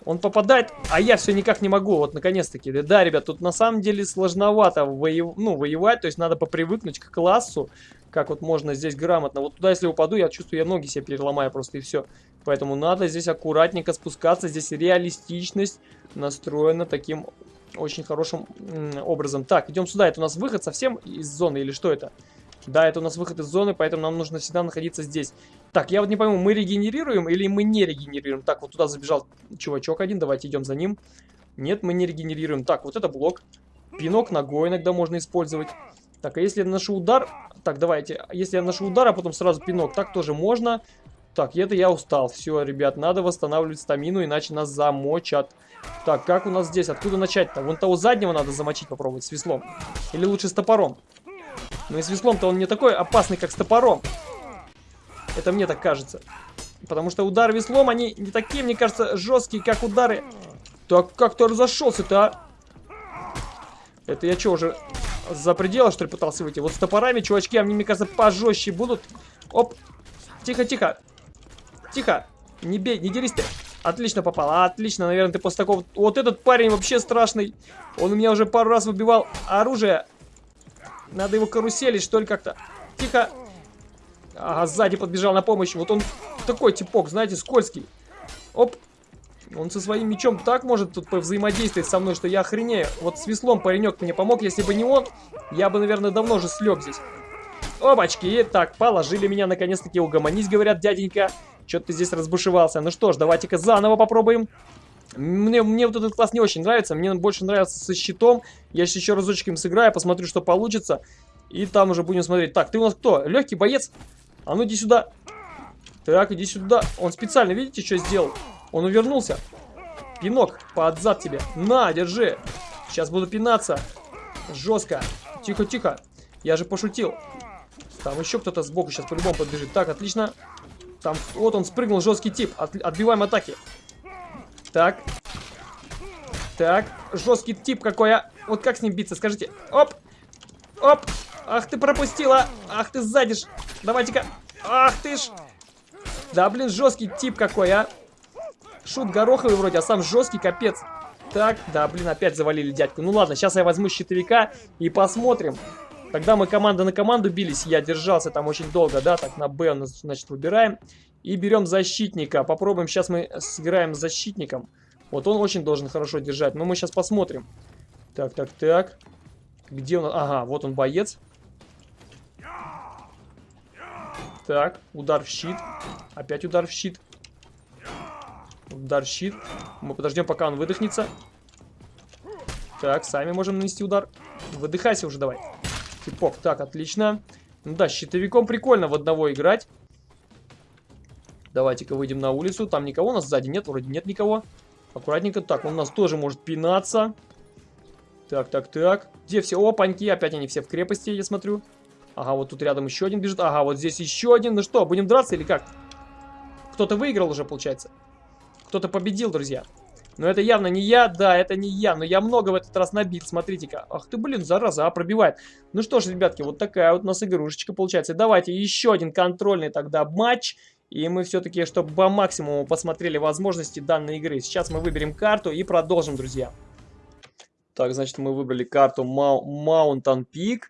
Он попадает, а я все никак не могу. Вот, наконец-таки. Да, ребят, тут на самом деле сложновато воев... ну, воевать. То есть надо попривыкнуть к классу. Как вот можно здесь грамотно. Вот туда, если упаду, я чувствую, я ноги себе переломаю просто и все. Поэтому надо здесь аккуратненько спускаться. Здесь реалистичность настроена таким очень хорошим образом. Так, идем сюда. Это у нас выход совсем из зоны или что это? Да, это у нас выход из зоны, поэтому нам нужно всегда находиться здесь. Так, я вот не пойму, мы регенерируем или мы не регенерируем? Так, вот туда забежал чувачок один, давайте идем за ним. Нет, мы не регенерируем. Так, вот это блок. Пинок ногой иногда можно использовать. Так, а если я наношу удар... Так, давайте. Если я наношу удар, а потом сразу пинок, так тоже можно. Так, это я устал. Все, ребят, надо восстанавливать стамину, иначе нас замочат. Так, как у нас здесь? Откуда начать-то? Вон того заднего надо замочить, попробовать с веслом. Или лучше с топором. Ну и с веслом-то он не такой опасный, как с топором. Это мне так кажется. Потому что удары веслом, они не такие, мне кажется, жесткие, как удары. Так, как ты разошелся-то, а? Это я что, уже за пределы, что ли, пытался выйти? Вот с топорами, чувачки, они, мне кажется, пожестче будут. Оп. Тихо, тихо. Тихо. Не бей, не дерись ты. Отлично попал. Отлично, наверное, ты после такого... Вот этот парень вообще страшный. Он у меня уже пару раз выбивал оружие. Надо его каруселить, что ли, как-то. Тихо. Ага, сзади подбежал на помощь. Вот он такой типок, знаете, скользкий. Оп. Он со своим мечом так может тут взаимодействовать со мной, что я охренею. Вот с веслом паренек мне помог. Если бы не он, я бы, наверное, давно уже слег здесь. Опачки. Так, положили меня наконец-таки угомонись, говорят, дяденька. Что-то ты здесь разбушевался. Ну что ж, давайте-ка заново попробуем. Мне, мне вот этот класс не очень нравится. Мне больше нравится со щитом. Я сейчас еще разочек им сыграю, посмотрю, что получится. И там уже будем смотреть. Так, ты у нас кто? Легкий боец? А ну иди сюда. Так, иди сюда. Он специально, видите, что сделал? Он увернулся. Пинок под зад тебе. На, держи. Сейчас буду пинаться. Жестко. Тихо, тихо. Я же пошутил. Там еще кто-то сбоку сейчас по-любому подбежит. Так, отлично. Там, вот он спрыгнул, жесткий тип. От, отбиваем атаки. Так. Так, жесткий тип какой, а. Вот как с ним биться, скажите. Оп. Оп. Ах ты пропустила. Ах ты сзади ж. Давайте-ка. Ах ты ж. Да, блин, жесткий тип какой, а. Шут гороховый вроде, а сам жесткий, капец. Так, да, блин, опять завалили дядьку. Ну ладно, сейчас я возьму щитовика и посмотрим. Когда мы команда на команду бились, я держался там очень долго, да, так на Б, значит, выбираем. И берем защитника. Попробуем, сейчас мы сыграем с защитником. Вот он очень должен хорошо держать, но мы сейчас посмотрим. Так, так, так. Где он? Ага, вот он боец. Так, удар в щит. Опять удар в щит. Удар в щит. Мы подождем, пока он выдохнется. Так, сами можем нанести удар. Выдыхайся уже давай. Типок, так, отлично. Ну да, щитовиком прикольно в одного играть. Давайте-ка выйдем на улицу. Там никого у нас сзади нет, вроде нет никого. Аккуратненько. Так, он у нас тоже может пинаться. Так, так, так. Где все? Опаньки, опять они все в крепости, я смотрю. Ага, вот тут рядом еще один бежит. Ага, вот здесь еще один. Ну что, будем драться или как? Кто-то выиграл уже, получается. Кто-то победил, друзья. Но это явно не я, да, это не я, но я много в этот раз набит, смотрите-ка. Ах ты, блин, зараза, а, пробивает. Ну что ж, ребятки, вот такая вот у нас игрушечка получается. Давайте еще один контрольный тогда матч. И мы все-таки, чтобы по максимуму посмотрели возможности данной игры. Сейчас мы выберем карту и продолжим, друзья. Так, значит, мы выбрали карту Mountain Peak.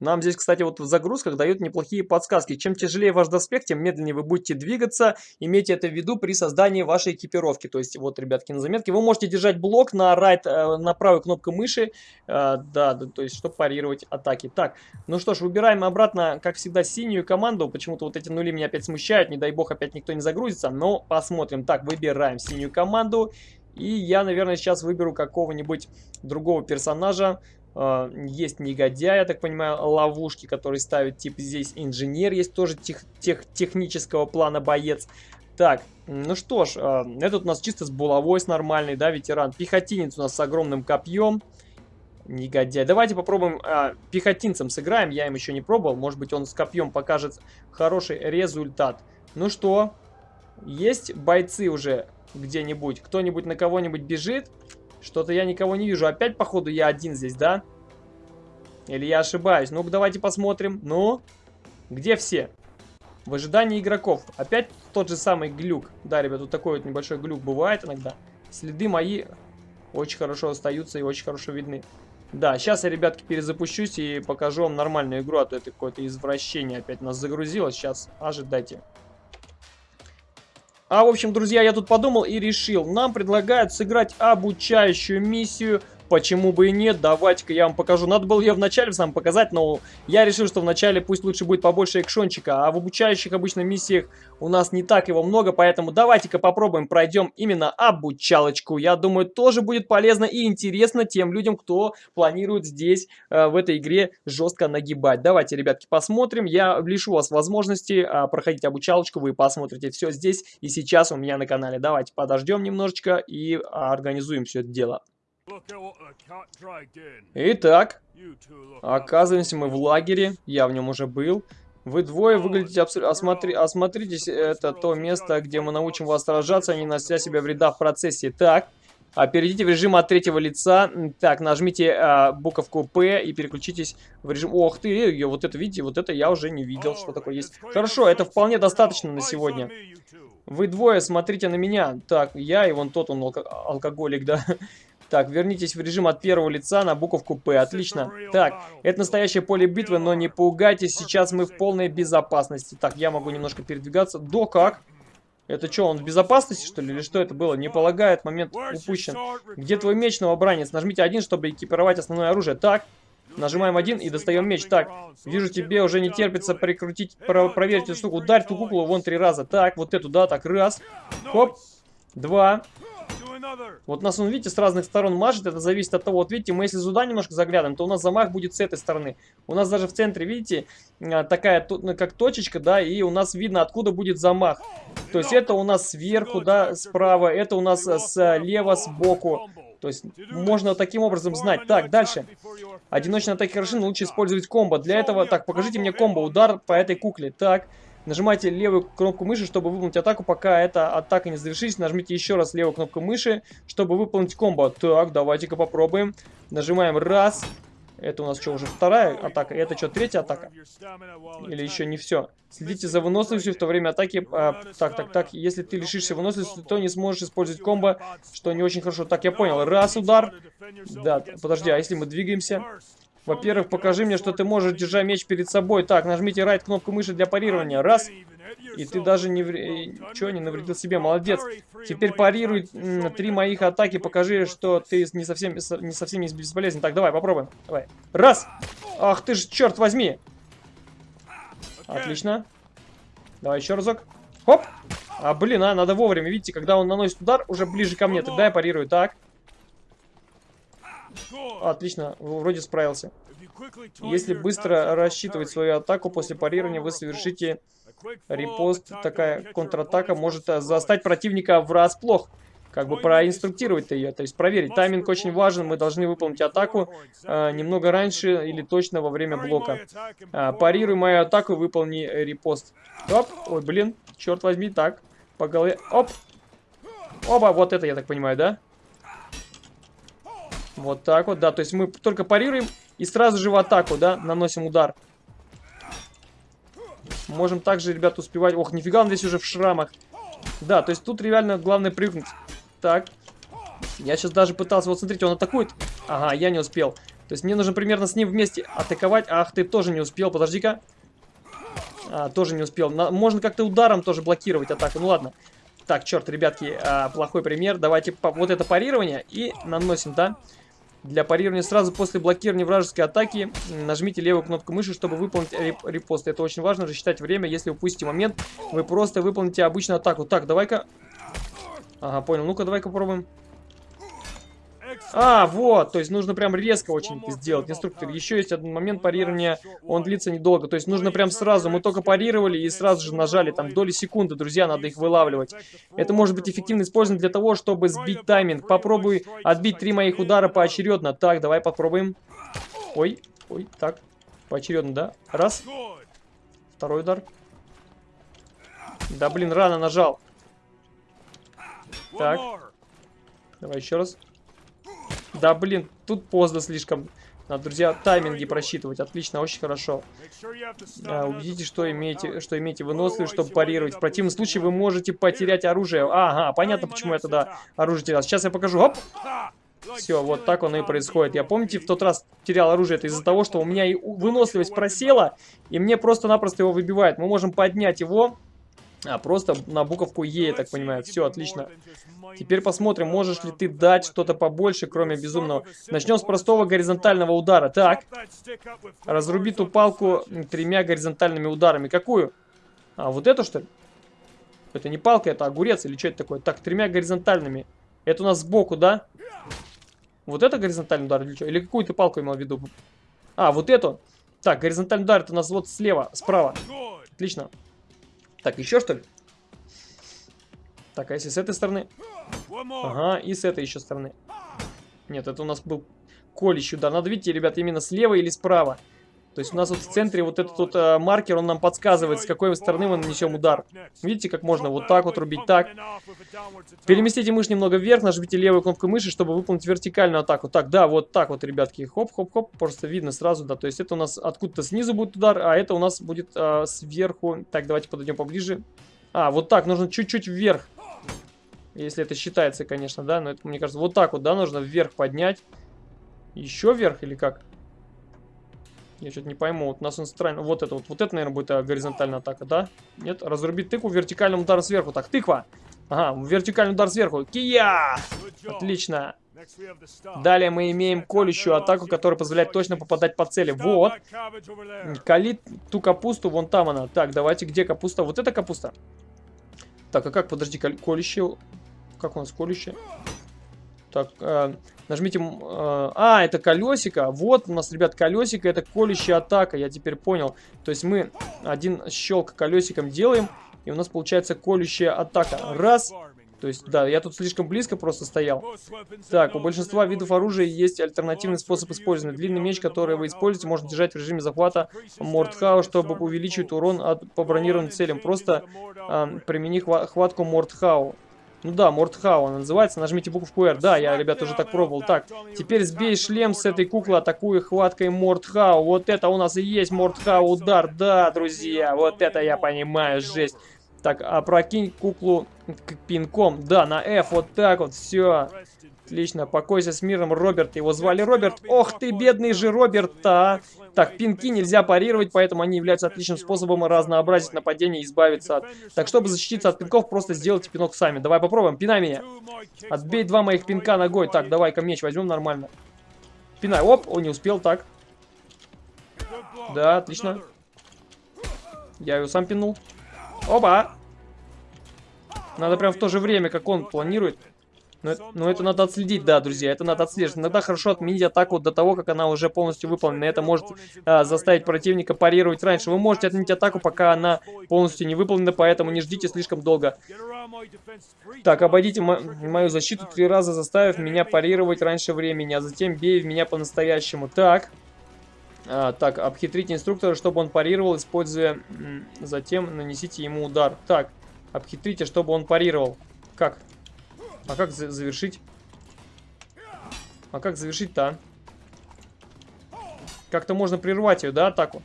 Нам здесь, кстати, вот в загрузках дают неплохие подсказки. Чем тяжелее ваш доспех, тем медленнее вы будете двигаться. Имейте это в виду при создании вашей экипировки. То есть, вот, ребятки, на заметке. Вы можете держать блок на, right, э, на правую кнопку мыши. Э, да, да, то есть, чтобы парировать атаки. Так, ну что ж, выбираем обратно, как всегда, синюю команду. Почему-то вот эти нули меня опять смущают. Не дай бог, опять никто не загрузится. Но посмотрим. Так, выбираем синюю команду. И я, наверное, сейчас выберу какого-нибудь другого персонажа. Э, есть негодяй, я так понимаю, ловушки, которые ставят, типа здесь инженер есть тоже тех, тех, технического плана боец. Так, ну что ж, э, этот у нас чисто с булавой, с нормальный, да, ветеран. Пехотинец у нас с огромным копьем. Негодяй. Давайте попробуем э, пехотинцем сыграем. Я им еще не пробовал. Может быть, он с копьем покажет хороший результат. Ну что, есть бойцы уже где-нибудь? Кто-нибудь на кого-нибудь бежит? Что-то я никого не вижу. Опять, походу, я один здесь, да? Или я ошибаюсь? Ну-ка, давайте посмотрим. Ну, где все? В ожидании игроков. Опять тот же самый глюк. Да, ребят, тут такой вот небольшой глюк бывает иногда. Следы мои очень хорошо остаются и очень хорошо видны. Да, сейчас я, ребятки, перезапущусь и покажу вам нормальную игру, а то это какое-то извращение опять нас загрузило. Сейчас ожидайте. А, в общем, друзья, я тут подумал и решил. Нам предлагают сыграть обучающую миссию Почему бы и нет, давайте-ка я вам покажу. Надо было ее вначале сам показать, но я решил, что вначале пусть лучше будет побольше экшончика. А в обучающих обычно миссиях у нас не так его много, поэтому давайте-ка попробуем пройдем именно обучалочку. Я думаю, тоже будет полезно и интересно тем людям, кто планирует здесь, э, в этой игре, жестко нагибать. Давайте, ребятки, посмотрим. Я лишу вас возможности э, проходить обучалочку, вы посмотрите все здесь и сейчас у меня на канале. Давайте подождем немножечко и организуем все это дело. Итак, оказываемся мы в лагере, я в нем уже был. Вы двое выглядите абсолютно... Осмотри... Осмотритесь, это то место, где мы научим вас сражаться, не нося себя вреда в процессе. Так, а перейдите в режим от третьего лица. Так, нажмите а, буковку П и переключитесь в режим... Ох ты, вот это, видите, вот это я уже не видел, что такое есть. Хорошо, это вполне достаточно на сегодня. Вы двое смотрите на меня. Так, я и вон тот, он алко алкоголик, да. Так, вернитесь в режим от первого лица на буковку П. Отлично. Так, это настоящее поле битвы, но не пугайтесь, сейчас мы в полной безопасности. Так, я могу немножко передвигаться. До как? Это что, он в безопасности, что ли? Или что это было? Не полагает, момент упущен. Где твой меч, новобранец? Нажмите один, чтобы экипировать основное оружие. Так, нажимаем один и достаем меч. Так, вижу, тебе уже не терпится прикрутить, про проверить эту штуку. Ударь ту куклу вон три раза. Так, вот эту, да, так, раз. Хоп, два. Вот нас, он, видите, с разных сторон мажет, это зависит от того, вот видите, мы если сюда немножко заглянем, то у нас замах будет с этой стороны. У нас даже в центре, видите, а, такая, ну, как точечка, да, и у нас видно, откуда будет замах. То есть это у нас сверху, да, справа, это у нас слева, сбоку. То есть можно таким образом знать. Так, дальше. Одиночные атаки хороши, но лучше использовать комбо. Для этого, так, покажите мне комбо, удар по этой кукле. Так, Нажимайте левую кнопку мыши, чтобы выполнить атаку, пока эта атака не завершится. Нажмите еще раз левую кнопку мыши, чтобы выполнить комбо. Так, давайте-ка попробуем. Нажимаем раз. Это у нас что, уже вторая атака? Это что, третья атака? Или еще не все? Следите за выносливостью в то время атаки. А, так, так, так. Если ты лишишься выносливости, то не сможешь использовать комбо, что не очень хорошо. Так, я понял. Раз удар. Да, подожди, а если мы двигаемся? Во-первых, покажи мне, что ты можешь, держа меч перед собой. Так, нажмите right кнопку мыши для парирования. Раз. И ты даже не, вре... Чё, не навредил себе. Молодец. Теперь парируй три моих атаки. Покажи, что ты не совсем, не совсем не бесполезен. Так, давай, попробуем. Давай. Раз. Ах ты ж, черт возьми. Отлично. Давай еще разок. Хоп. А, блин, а, надо вовремя. Видите, когда он наносит удар, уже ближе ко мне. Тогда я парирую. Так. Отлично, вроде справился. Если быстро рассчитывать свою атаку после парирования, вы совершите репост. Такая контратака может э, застать противника врасплох. Как бы проинструктировать ее, то есть проверить. Тайминг очень важен, мы должны выполнить атаку э, немного раньше или точно во время блока. Э, парируй мою атаку, выполни репост. Оп, ой, блин, черт возьми, так, по голове, оп. Оба, вот это я так понимаю, да? Вот так вот, да. То есть мы только парируем и сразу же в атаку, да, наносим удар. Можем также, ребят, успевать... Ох, нифига он здесь уже в шрамах. Да, то есть тут реально главное прыгнуть. Так. Я сейчас даже пытался... Вот смотрите, он атакует. Ага, я не успел. То есть мне нужно примерно с ним вместе атаковать. Ах, ты тоже не успел. Подожди-ка. А, тоже не успел. На... Можно как-то ударом тоже блокировать атаку. Ну ладно. Так, черт, ребятки, а, плохой пример. Давайте по... вот это парирование и наносим, да? Для парирования сразу после блокирования вражеской атаки нажмите левую кнопку мыши, чтобы выполнить репост. Это очень важно, рассчитать время. Если упустите момент, вы просто выполните обычную атаку. Так, давай-ка... Ага, понял. Ну-ка, давай-ка попробуем. А, вот, то есть нужно прям резко очень сделать, инструктор. Еще есть один момент парирования, он длится недолго. То есть нужно прям сразу, мы только парировали и сразу же нажали, там, доли секунды, друзья, надо их вылавливать. Это может быть эффективно использовано для того, чтобы сбить тайминг. Попробуй отбить три моих удара поочередно. Так, давай попробуем. Ой, ой, так, поочередно, да? Раз. Второй удар. Да, блин, рано нажал. Так. Давай еще раз. Да, блин, тут поздно слишком. Надо, друзья, тайминги просчитывать. Отлично, очень хорошо. А, убедитесь, что имеете, что имеете выносливость, чтобы парировать. В противном случае вы можете потерять оружие. Ага, понятно, почему я тогда оружие терял. Сейчас я покажу. Оп! Все, вот так оно и происходит. Я помните, в тот раз терял оружие. Это из-за того, что у меня и выносливость просела, и мне просто-напросто его выбивает. Мы можем поднять его а, просто на буковку Е, я так понимаю. Все, отлично. Теперь посмотрим, можешь ли ты дать что-то побольше, кроме безумного. Начнем с простого горизонтального удара. Так. Разруби ту палку тремя горизонтальными ударами. Какую? А, вот эту, что ли? Это не палка, это огурец или что это такое? Так, тремя горизонтальными. Это у нас сбоку, да? Вот это горизонтальный удар или что? Или какую ты палку имел в виду? А, вот эту? Так, горизонтальный удар это у нас вот слева, справа. Отлично. Так, еще что ли? Так, а если с этой стороны? Ага, и с этой еще стороны. Нет, это у нас был колющий удар. Надо, видите, ребят, именно слева или справа. То есть у нас вот в центре вот этот вот э, маркер, он нам подсказывает, с какой стороны мы нанесем удар. Видите, как можно вот так вот рубить так. Переместите мышь немного вверх, нажмите левую кнопку мыши, чтобы выполнить вертикальную атаку. Так, да, вот так вот, ребятки, хоп-хоп-хоп, просто видно сразу, да. То есть это у нас откуда-то снизу будет удар, а это у нас будет э, сверху. Так, давайте подойдем поближе. А, вот так, нужно чуть-чуть вверх. Если это считается, конечно, да, но это, мне кажется, вот так вот, да, нужно вверх поднять. Еще вверх или как? Я что-то не пойму. Вот у нас он странно. Вот это вот. Вот это, наверное, будет а, горизонтальная атака, да? Нет? Разрубить тыкву вертикальным ударом сверху. Так, тыква. Ага, вертикальный удар сверху. Кия! Отлично. Далее мы имеем колющую атаку, которая позволяет точно попадать по цели. Вот. Калит ту капусту, вон там она. Так, давайте, где капуста? Вот это капуста. Так, а как, подожди, колющую? Как у нас колющая? Так, э, нажмите... Э, а, это колесико. Вот у нас, ребят, колесико. Это колющая атака. Я теперь понял. То есть мы один щелк колесиком делаем. И у нас получается колющая атака. Раз. То есть, да, я тут слишком близко просто стоял. Так, у большинства видов оружия есть альтернативный способ использования. Длинный меч, который вы используете, можно держать в режиме захвата Мортхау, чтобы увеличить урон от, по бронированным целям. Просто э, примени хватку Мортхау. Ну да, Мортхау она называется. Нажмите буковку R. Да, я, ребята, уже так пробовал. Так, теперь сбей шлем с этой куклы, атакуя хваткой Мортхау. Вот это у нас и есть Мортхау удар. Да, друзья, вот это я понимаю, жесть. Так, опрокинь куклу пинком. Да, на F, вот так вот, все. Отлично, покойся с миром, Роберт. Его звали Роберт. Ох ты, бедный же Роберт-то. Так, пинки нельзя парировать, поэтому они являются отличным способом разнообразить нападение и избавиться от... Так, чтобы защититься от пинков, просто сделайте пинок сами. Давай попробуем, пинай меня. Отбей два моих пинка ногой. Так, давай-ка меч возьмем нормально. Пинай. Оп, он не успел, так. Да, отлично. Я его сам пинул. Опа! Надо прям в то же время, как он планирует. Но, но это надо отследить, да, друзья, это надо отслеживать. Иногда хорошо отменить атаку до того, как она уже полностью выполнена. Это может а, заставить противника парировать раньше. Вы можете отменить атаку, пока она полностью не выполнена, поэтому не ждите слишком долго. Так, обойдите мою защиту три раза, заставив меня парировать раньше времени, а затем бей в меня по-настоящему. Так. А, так, обхитрите инструктора, чтобы он парировал, используя... Затем нанесите ему удар. Так, обхитрите, чтобы он парировал. Как? А как за завершить? А как завершить-то, а? Как-то можно прервать ее, да, атаку?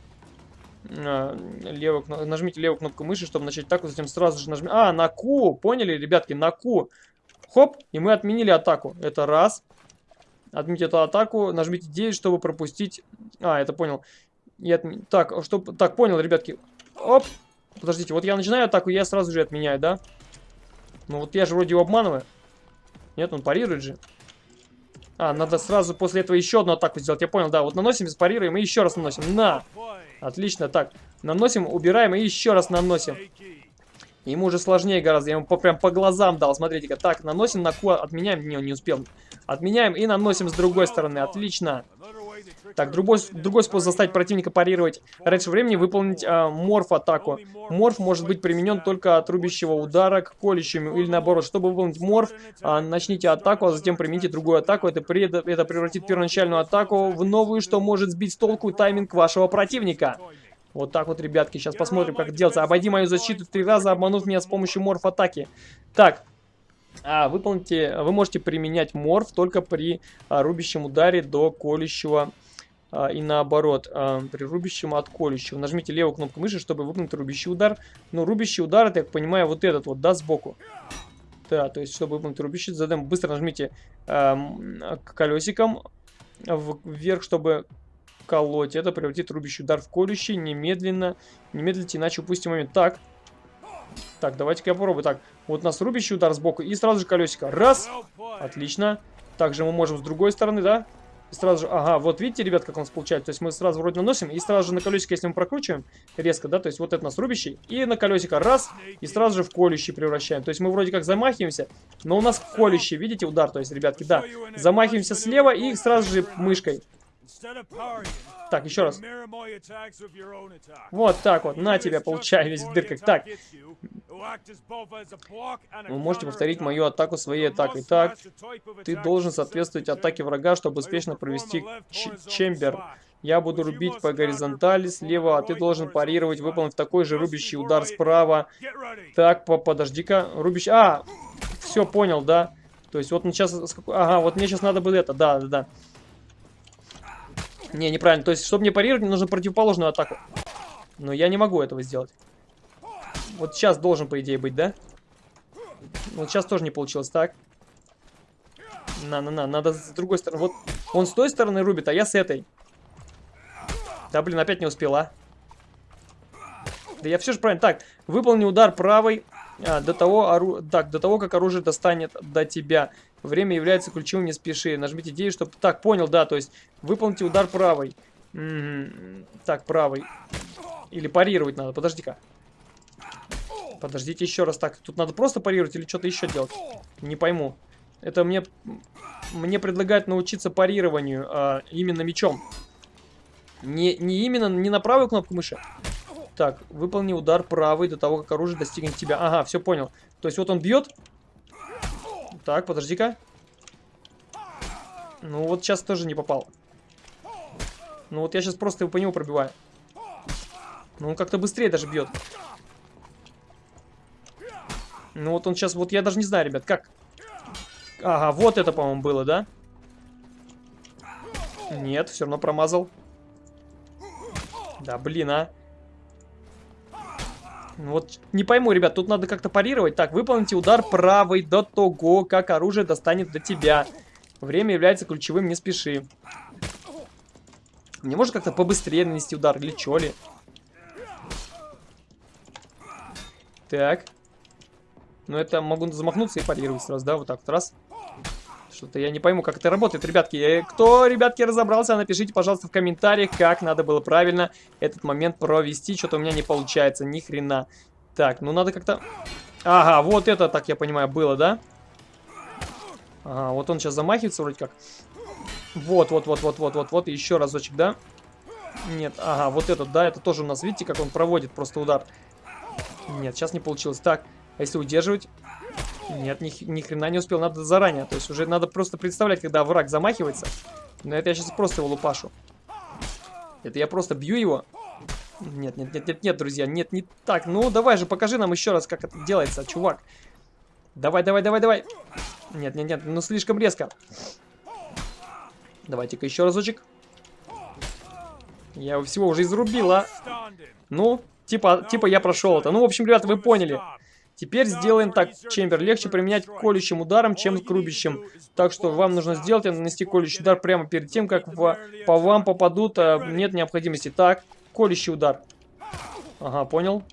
А, левую, нажмите левую кнопку мыши, чтобы начать атаку, затем сразу же нажмите... А, на Q, поняли, ребятки, на Q. Хоп, и мы отменили атаку. Это раз. Отмените эту атаку, нажмите 9, чтобы пропустить... А, это понял. И отм... Так, чтобы... так, понял, ребятки. Оп. Подождите, вот я начинаю атаку, я сразу же отменяю, да? Ну вот я же вроде его обманываю. Нет, он парирует же. А, надо сразу после этого еще одну атаку сделать. Я понял, да. Вот наносим, парируем и еще раз наносим. На! Отлично, так. Наносим, убираем и еще раз наносим. Ему уже сложнее гораздо. Я ему по, прям по глазам дал. Смотрите-ка. Так, наносим на Q, отменяем. Не, он не успел. Отменяем и наносим с другой стороны. Отлично. Так, другой, другой способ заставить противника парировать раньше времени выполнить э, морф-атаку. Морф может быть применен только от рубящего удара к колющему или наоборот. Чтобы выполнить морф, э, начните атаку, а затем примените другую атаку. Это, при, это превратит первоначальную атаку в новую, что может сбить с толку тайминг вашего противника. Вот так вот, ребятки, сейчас посмотрим, как делается. Обойди мою защиту три раза, обманув меня с помощью морф-атаки. Так, а, выполните, вы можете применять морф только при а, рубящем ударе до колющего и наоборот, а, при рубящем от колющего. Нажмите левую кнопку мыши, чтобы выполнить рубящий удар. Ну, рубящий удар, это, я понимаю, вот этот вот, да, сбоку. Да, то есть, чтобы выполнить рубящий, задаем, быстро нажмите э, колесиком вверх, чтобы колоть. Это превратит рубящий удар в колющий. Немедленно, немедленно, иначе упустим момент. Так, так, давайте-ка я попробую. Так, вот у нас рубящий удар сбоку и сразу же колесико. Раз, отлично. Также мы можем с другой стороны, да? И сразу же, ага, вот видите, ребят, как у нас получается. То есть мы сразу вроде наносим, и сразу же на колесико, если мы прокручиваем резко, да, то есть вот это нас рубящий, и на колесико раз, и сразу же в колющий превращаем. То есть мы вроде как замахиваемся, но у нас колющий, видите, удар, то есть, ребятки, да. Замахиваемся слева и сразу же мышкой. Так, еще раз. Вот так вот, на тебя, получай весь в дырках. Так. Вы можете повторить мою атаку своей атакой. Так, ты должен соответствовать атаке врага, чтобы успешно провести чембер. Я буду рубить по горизонтали слева, а ты должен парировать, выполнив такой же рубящий удар справа. Так, по подожди-ка. Рубящий... А! Все, понял, да? То есть вот сейчас... Ага, вот мне сейчас надо было это. Да, да, да. Не, неправильно. То есть, чтобы мне парировать, мне нужно противоположную атаку. Но я не могу этого сделать. Вот сейчас должен, по идее, быть, да? Вот сейчас тоже не получилось. Так. На-на-на, надо с другой стороны. Вот он с той стороны рубит, а я с этой. Да, блин, опять не успела. Да я все же правильно. Так, выполни удар правой а, до того, ору... так, до того, как оружие достанет до тебя. Время является ключевым, не спеши. Нажмите 9, чтобы... Так, понял, да, то есть выполните удар правой. М -м -м. Так, правой. Или парировать надо, подожди-ка. Подождите еще раз. Так, тут надо просто парировать или что-то еще делать? Не пойму. Это мне... Мне предлагают научиться парированию а, именно мечом. Не, не именно, не на правую кнопку мыши. Так, выполни удар правый до того, как оружие достигнет тебя. Ага, все понял. То есть вот он бьет, так, подожди-ка. Ну вот сейчас тоже не попал. Ну вот я сейчас просто его по нему пробиваю. Ну он как-то быстрее даже бьет. Ну вот он сейчас, вот я даже не знаю, ребят, как. Ага, вот это, по-моему, было, да? Нет, все равно промазал. Да, блин, а. Вот не пойму, ребят, тут надо как-то парировать. Так, выполните удар правой до того, как оружие достанет до тебя. Время является ключевым, не спеши. Не может как-то побыстрее нанести удар, или чё ли? Так. Ну, это могу замахнуться и парировать сразу, да? Вот так вот, раз. Что-то я не пойму, как это работает, ребятки. Кто, ребятки, разобрался, напишите, пожалуйста, в комментариях, как надо было правильно этот момент провести. Что-то у меня не получается, ни хрена. Так, ну надо как-то... Ага, вот это, так я понимаю, было, да? Ага, вот он сейчас замахивается вроде как. Вот, вот, вот, вот, вот, вот, вот, еще разочек, да? Нет, ага, вот этот, да, это тоже у нас, видите, как он проводит просто удар. Нет, сейчас не получилось. Так, а если удерживать? Нет, ни, ни хрена не успел, надо заранее. То есть уже надо просто представлять, когда враг замахивается. Но это я сейчас просто его лупашу. Это я просто бью его. Нет, нет, нет, нет, нет, друзья, нет, не так. Ну, давай же, покажи нам еще раз, как это делается, чувак. Давай, давай, давай, давай. Нет, нет, нет, ну слишком резко. Давайте-ка еще разочек. Я его всего уже изрубила. Ну, типа, типа я прошел это. Ну, в общем, ребята, вы поняли. Теперь сделаем так. Чембер легче применять колющим ударом, чем рубящим. Так что вам нужно сделать, нанести колющий удар прямо перед тем, как в, по вам попадут. А, нет необходимости. Так, колющий удар. Ага, понял.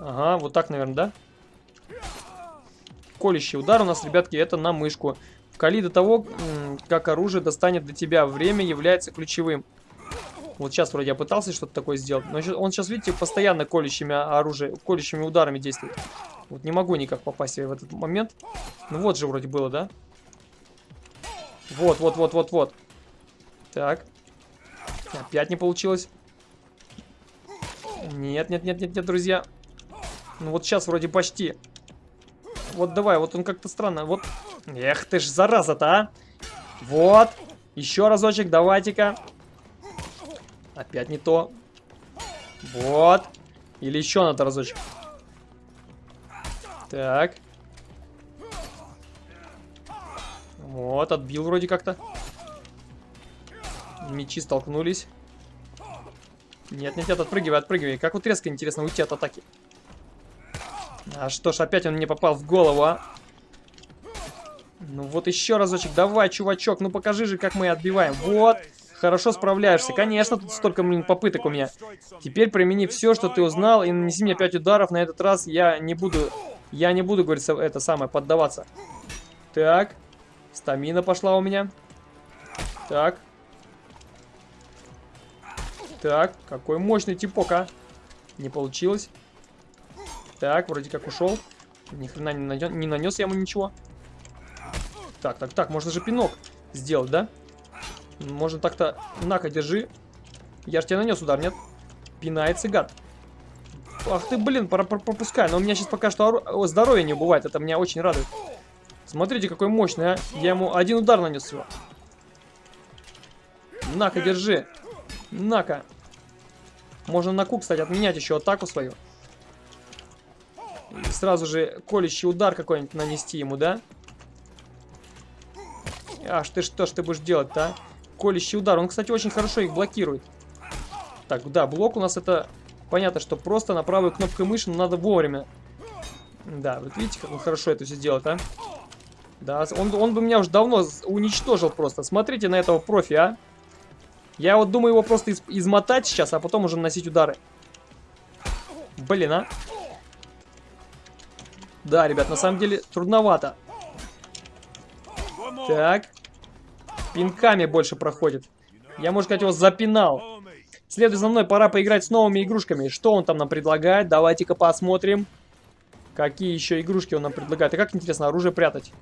Ага, вот так, наверное, да? Колющий удар у нас, ребятки, это на мышку. Вкали до того, как оружие достанет до тебя. Время является ключевым. Вот сейчас вроде я пытался что-то такое сделать. Но он сейчас, видите, постоянно колющими оружие, колющими ударами действует. Вот не могу никак попасть в этот момент. Ну вот же вроде было, да? Вот, вот, вот, вот, вот. Так. Опять не получилось. Нет, нет, нет, нет, нет, друзья. Ну вот сейчас вроде почти. Вот давай, вот он как-то странно. Вот. Эх ты ж, зараза-то, а. Вот. Еще разочек, давайте-ка. Опять не то. Вот. Или еще надо разочек. Так. Вот, отбил вроде как-то. Мечи столкнулись. Нет, нет, нет, отпрыгивай, отпрыгивай. Как вот резко, интересно, уйти от атаки. А что ж, опять он мне попал в голову, а? Ну вот еще разочек. Давай, чувачок, ну покажи же, как мы отбиваем. Вот. Хорошо справляешься. Конечно, тут столько блин, попыток у меня. Теперь примени все, что ты узнал, и нанеси мне 5 ударов. На этот раз я не буду... Я не буду, говорится, это самое, поддаваться. Так. Стамина пошла у меня. Так. Так, какой мощный типок, а. Не получилось. Так, вроде как ушел. Ни хрена не, нанес, не нанес я ему ничего. Так, так, так, можно же пинок сделать, да? Можно так-то... На-ка, держи. Я же тебе нанес удар, нет? Пинается гад. Ах ты, блин, пора пропускай. Но у меня сейчас пока что здоровье не убывает. Это меня очень радует. Смотрите, какой мощный, а. Я ему один удар нанес всего. На-ка, держи. На-ка. Можно на ку, кстати, отменять еще атаку свою. И сразу же колющий удар какой-нибудь нанести ему, да? Аж ты что ж ты будешь делать-то, а? Колющий удар. Он, кстати, очень хорошо их блокирует. Так, да, блок у нас это... Понятно, что просто на правую кнопку мыши надо вовремя. Да, вот видите, как он хорошо это все делает, а? Да, он, он бы меня уже давно уничтожил просто. Смотрите на этого профи, а? Я вот думаю его просто из измотать сейчас, а потом уже наносить удары. Блин, а? Да, ребят, на самом деле трудновато. Так. Пинками больше проходит. Я, можно сказать, его запинал. Следуй за мной, пора поиграть с новыми игрушками. Что он там нам предлагает? Давайте-ка посмотрим. Какие еще игрушки он нам предлагает. И как интересно, оружие прятать.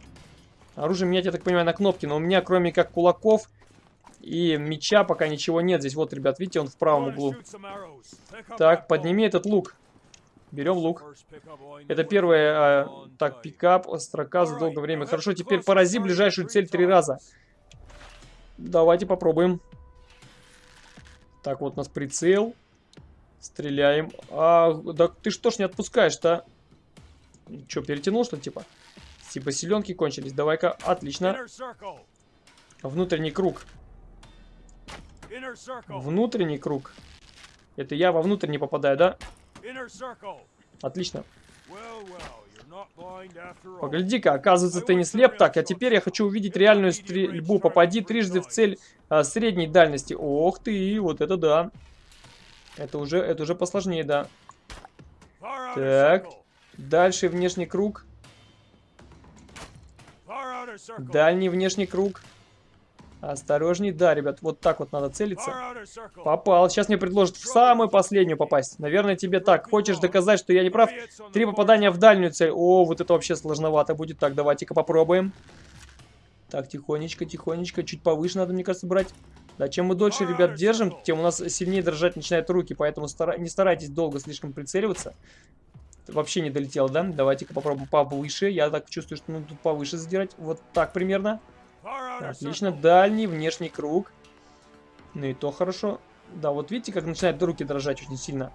Оружие менять, я так понимаю, на кнопки. Но у меня, кроме как кулаков и меча, пока ничего нет. Здесь вот, ребят, видите, он в правом углу. Так, подними этот лук. Берем лук. Это первое, а, так, пикап, строка за долгое время. Хорошо, теперь порази ближайшую цель три раза. Давайте попробуем. Так, вот у нас прицел. Стреляем. А, да ты что ж не отпускаешь-то? Че, перетянул что типа? Типа селенки кончились. Давай-ка, отлично. Внутренний круг. Внутренний круг. Это я во внутрь не попадаю, да? Отлично. Погляди-ка, оказывается, ты не слеп. Так, а теперь я хочу увидеть реальную стрельбу. Попади трижды в цель а, средней дальности. Ох ты, вот это да. Это уже, это уже посложнее, да. Так. Дальше внешний круг. Дальний внешний круг. Осторожней. Да, ребят, вот так вот надо целиться. Попал. Сейчас мне предложат в самую последнюю попасть. Наверное, тебе так. Хочешь доказать, что я не прав? Три попадания в дальнюю цель. О, вот это вообще сложновато будет. Так, давайте-ка попробуем. Так, тихонечко, тихонечко. Чуть повыше надо, мне кажется, брать. Да, чем мы дольше, ребят, держим, тем у нас сильнее дрожать начинают руки. Поэтому стара... не старайтесь долго слишком прицеливаться. Вообще не долетел, да? Давайте-ка попробуем повыше. Я так чувствую, что ну тут повыше задирать. Вот так примерно. Отлично, дальний, внешний круг. Ну и то хорошо. Да, вот видите, как начинают руки дрожать очень сильно.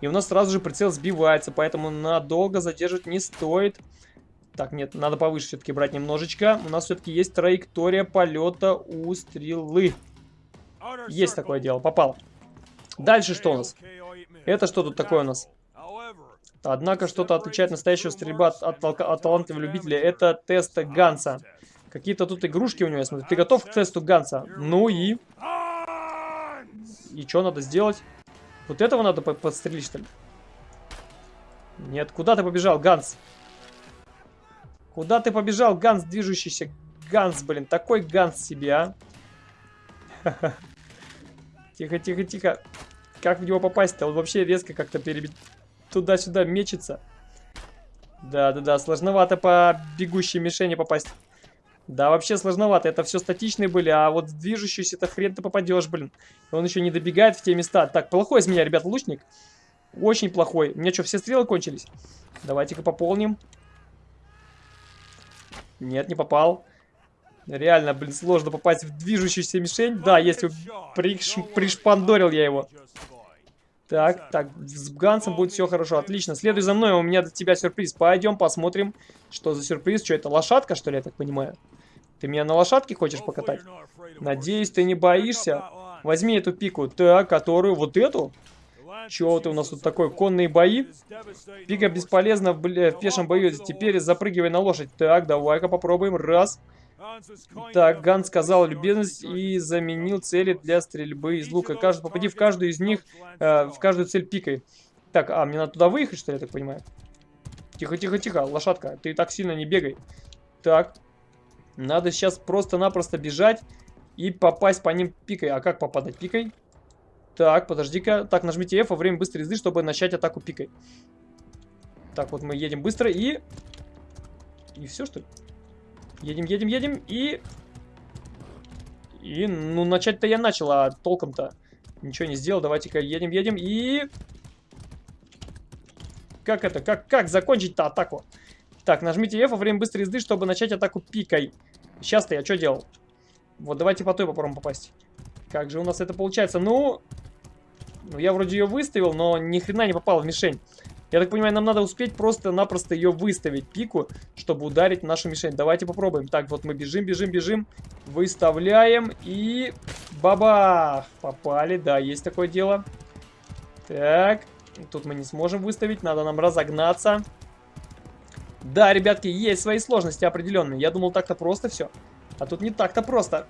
И у нас сразу же прицел сбивается, поэтому надолго задерживать не стоит. Так, нет, надо повыше все-таки брать немножечко. У нас все-таки есть траектория полета у стрелы. Есть такое дело, попал. Дальше что у нас? Это что тут такое у нас? Однако что-то отличает настоящего стрельба от, от, от талантливого любителя. Это тест Ганса. Какие-то тут игрушки у него, я смотрю. Ты готов к тесту Ганса? Ну и... И что надо сделать? Вот этого надо подстрелить, что ли? Нет, куда ты побежал, Ганс? Куда ты побежал, Ганс, движущийся? Ганс, блин, такой Ганс себе, а? Тихо, тихо, тихо. Как в него попасть-то? Он вообще резко как-то перебит... Туда-сюда мечется. Да-да-да, сложновато по бегущей мишени попасть. Да, вообще сложновато. Это все статичные были, а вот движущийся это хрен ты попадешь, блин. Он еще не добегает в те места. Так, плохой из меня, ребят, лучник. Очень плохой. У меня что, все стрелы кончились? Давайте-ка пополним. Нет, не попал. Реально, блин, сложно попасть в движущуюся мишень. Да, если приш... пришпандорил я его. Так, так, с Гансом будет все хорошо, отлично. Следуй за мной, у меня для тебя сюрприз. Пойдем посмотрим, что за сюрприз. Что это, лошадка, что ли, я так понимаю? Ты меня на лошадке хочешь покатать? Надеюсь, ты не боишься? Возьми эту пику. Так, которую, вот эту? Чего ты у нас тут такой? Конные бои? Пика бесполезна в, в пешем бою. Теперь запрыгивай на лошадь. Так, давай-ка попробуем. Раз. Так, Ган сказал любезность и заменил цели для стрельбы из лука. Каждый, попади в каждую из них, э, в каждую цель пикой. Так, а, мне надо туда выехать, что ли, я так понимаю? Тихо, тихо, тихо, лошадка, ты так сильно не бегай. Так, надо сейчас просто-напросто бежать и попасть по ним пикой. А как попадать пикой? Так, подожди-ка. Так, нажмите F во время быстрой езды, чтобы начать атаку пикой. Так, вот мы едем быстро и... И все, что ли? Едем, едем, едем и... И, ну, начать-то я начал, а толком-то ничего не сделал. Давайте-ка едем, едем и... Как это? Как, как закончить-то атаку? Так, нажмите F во время быстрой езды, чтобы начать атаку пикой. Сейчас-то я что делал? Вот, давайте по той попробуем попасть. Как же у нас это получается? Ну, ну я вроде ее выставил, но ни хрена не попал в мишень. Я так понимаю, нам надо успеть просто-напросто ее выставить, пику, чтобы ударить нашу мишень. Давайте попробуем. Так, вот мы бежим, бежим, бежим. Выставляем и... Бабах! Попали, да, есть такое дело. Так, тут мы не сможем выставить, надо нам разогнаться. Да, ребятки, есть свои сложности определенные. Я думал, так-то просто все. А тут не так-то просто.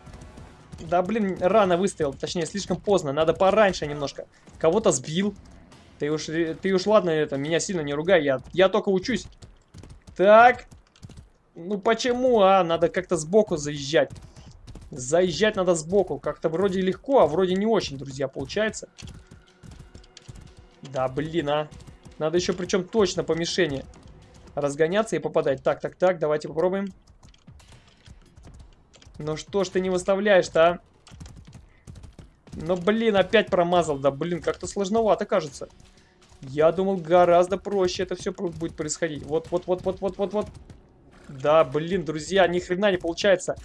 Да, блин, рано выставил. Точнее, слишком поздно. Надо пораньше немножко. Кого-то сбил. Ты уж, ты уж ладно, это, меня сильно не ругай, я, я только учусь. Так. Ну почему, а? Надо как-то сбоку заезжать. Заезжать надо сбоку. Как-то вроде легко, а вроде не очень, друзья, получается. Да, блин, а. Надо еще причем точно по мишени разгоняться и попадать. Так, так, так, давайте попробуем. Ну что ж ты не выставляешь-то, а? Но, блин, опять промазал. Да, блин, как-то сложновато кажется. Я думал, гораздо проще это все будет происходить. Вот, вот, вот, вот, вот, вот, вот. Да, блин, друзья, ни хрена не получается.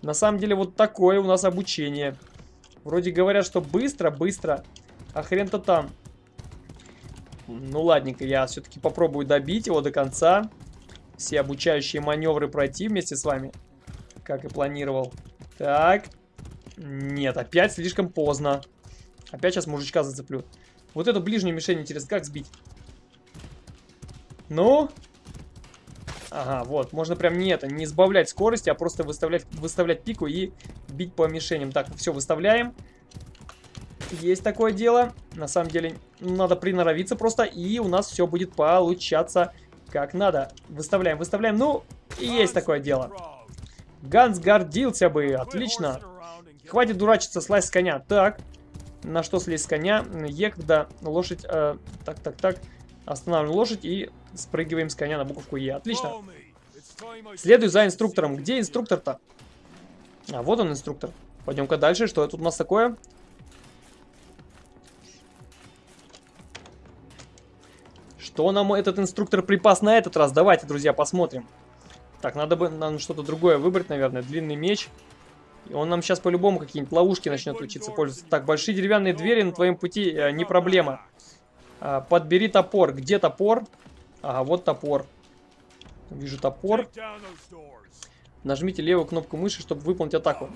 На самом деле, вот такое у нас обучение. Вроде говорят, что быстро, быстро. А хрен-то там. Ну, ладненько, я все-таки попробую добить его до конца. Все обучающие маневры пройти вместе с вами. Как и планировал. Так. Нет, опять слишком поздно. Опять сейчас мужичка зацеплю. Вот эту ближнюю мишень, интересно, как сбить? Ну? Ага, вот. Можно прям не это, не сбавлять скорости, а просто выставлять, выставлять пику и бить по мишеням. Так, все, выставляем. Есть такое дело. На самом деле, надо приноровиться просто, и у нас все будет получаться как надо. Выставляем, выставляем. Ну, есть такое дело. Ганс гордился бы. Отлично. Хватит дурачиться, слазь с коня. Так, на что слезть с коня? Е, когда лошадь... Э, так, так, так. Останавливаем лошадь и спрыгиваем с коня на буковку Е. Отлично. Следуй за инструктором. Где инструктор-то? А, вот он, инструктор. Пойдем-ка дальше. Что тут у нас такое? Что нам этот инструктор припас на этот раз? Давайте, друзья, посмотрим. Так, надо бы нам что-то другое выбрать, наверное. Длинный меч. И он нам сейчас по-любому какие-нибудь ловушки начнет учиться пользоваться. Так, большие деревянные двери на твоем пути э, не проблема. А, подбери топор. Где топор? Ага, вот топор. Вижу топор. Нажмите левую кнопку мыши, чтобы выполнить атаку.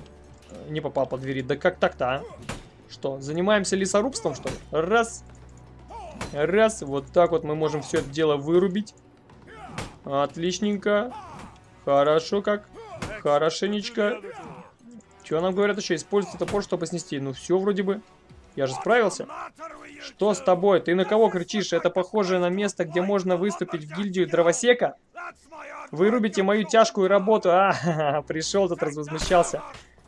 Э, не попал по двери. Да как так-то, а? Что, занимаемся лесорубством, что ли? Раз. Раз. Вот так вот мы можем все это дело вырубить. Отличненько. Хорошо как. Хорошенечко. Что нам говорят еще? Используйте топор, чтобы снести. Ну все вроде бы. Я же справился. Что с тобой? Ты на кого кричишь? Это похоже на место, где можно выступить в гильдию дровосека? Вырубите мою тяжкую работу. А, пришел тут, развозмущался.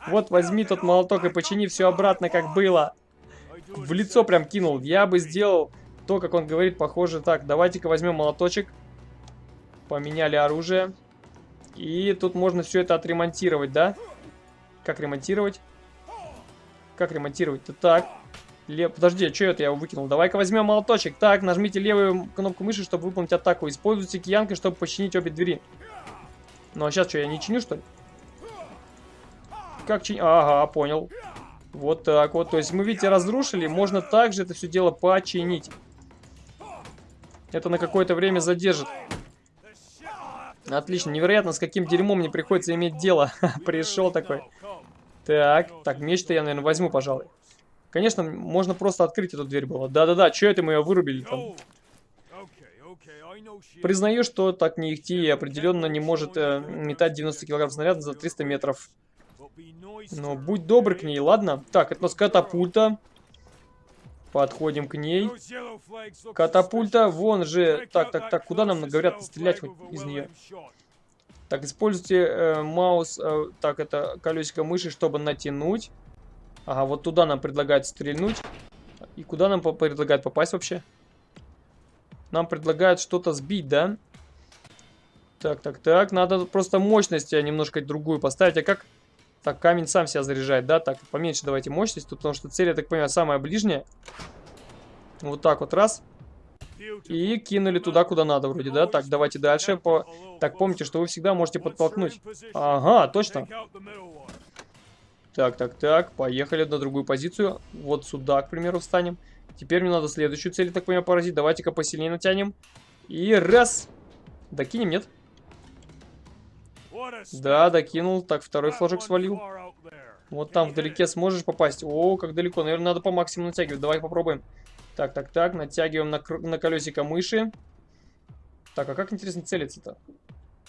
Вот возьми тот молоток и почини все обратно, как было. В лицо прям кинул. Я бы сделал то, как он говорит, похоже так. Давайте-ка возьмем молоточек. Поменяли оружие. И тут можно все это отремонтировать, да? Как ремонтировать? Как ремонтировать-то так? Лев... Подожди, а что это я выкинул? Давай-ка возьмем молоточек. Так, нажмите левую кнопку мыши, чтобы выполнить атаку. Используйте киянкой, чтобы починить обе двери. Ну а сейчас что, я не чиню, что ли? Как чинить? Ага, понял. Вот так вот. То есть мы, видите, разрушили. Можно также это все дело починить. Это на какое-то время задержит. Отлично. Невероятно, с каким дерьмом мне приходится иметь дело. Пришел такой. Так, так, меч-то я, наверное, возьму, пожалуй. Конечно, можно просто открыть эту дверь было. Да-да-да, что это мы ее вырубили там? Признаю, что так не ихти и определенно не может э, метать 90 килограмм снаряда за 300 метров. Но будь добр к ней, ладно? Так, это у нас катапульта. Подходим к ней. Катапульта, вон же. Так, так, так, куда нам говорят стрелять из нее? Так, используйте э, маус, э, так, это колесико мыши, чтобы натянуть. Ага, вот туда нам предлагают стрельнуть. И куда нам предлагают попасть вообще? Нам предлагают что-то сбить, да? Так, так, так. Надо просто мощность немножко другую поставить. А как так, камень сам себя заряжает, да? Так, поменьше давайте мощность, потому что цель, я так понимаю, самая ближняя. Вот так вот, раз. И кинули туда, куда надо вроде, да? Так, давайте дальше. По... Так, помните, что вы всегда можете подтолкнуть. Ага, точно. Так, так, так, поехали на другую позицию. Вот сюда, к примеру, встанем. Теперь мне надо следующую цель, так понимаю, поразить. Давайте-ка посильнее натянем. И раз. Докинем, нет? Да, докинул. Так, второй флажок свалил. Вот там вдалеке сможешь попасть. О, как далеко. Наверное, надо по максимуму натягивать. Давай попробуем. Так, так, так. Натягиваем на, на колесико мыши. Так, а как интересно целиться-то?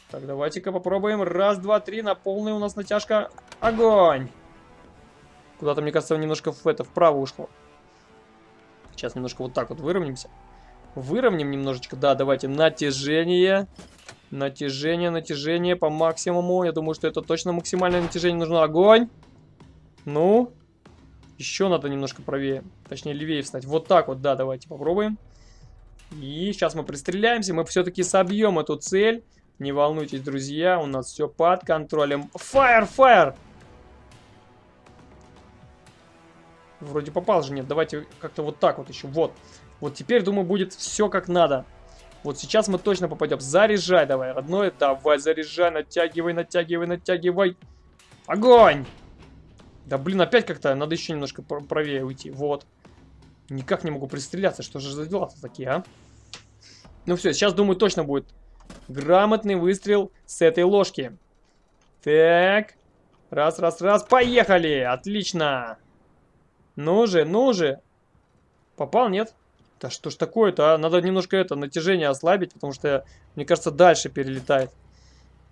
Так, давайте-ка попробуем. Раз, два, три. На полную у нас натяжка. Огонь! Куда-то, мне кажется, немножко в это, вправо ушло. Сейчас немножко вот так вот выровняемся. Выровняем немножечко. Да, давайте. Натяжение. Натяжение, натяжение по максимуму. Я думаю, что это точно максимальное натяжение нужно. Огонь! Ну? Еще надо немножко правее. Точнее, левее встать. Вот так вот, да, давайте попробуем. И сейчас мы пристреляемся. Мы все-таки собьем эту цель. Не волнуйтесь, друзья. У нас все под контролем. Фаер, фаер! Вроде попал же, нет. Давайте как-то вот так вот еще. Вот. Вот теперь, думаю, будет все как надо. Вот сейчас мы точно попадем. Заряжай давай, родной. Давай, заряжай, натягивай, натягивай, натягивай. Огонь! Да блин, опять как-то надо еще немножко правее уйти. Вот. Никак не могу пристреляться. Что же за дела-то такие, а? Ну все, сейчас, думаю, точно будет грамотный выстрел с этой ложки. Так. Раз, раз, раз. Поехали! Отлично! Ну же, ну же! Попал, нет? Да что ж такое-то, а? Надо немножко это, натяжение ослабить, потому что, мне кажется, дальше перелетает.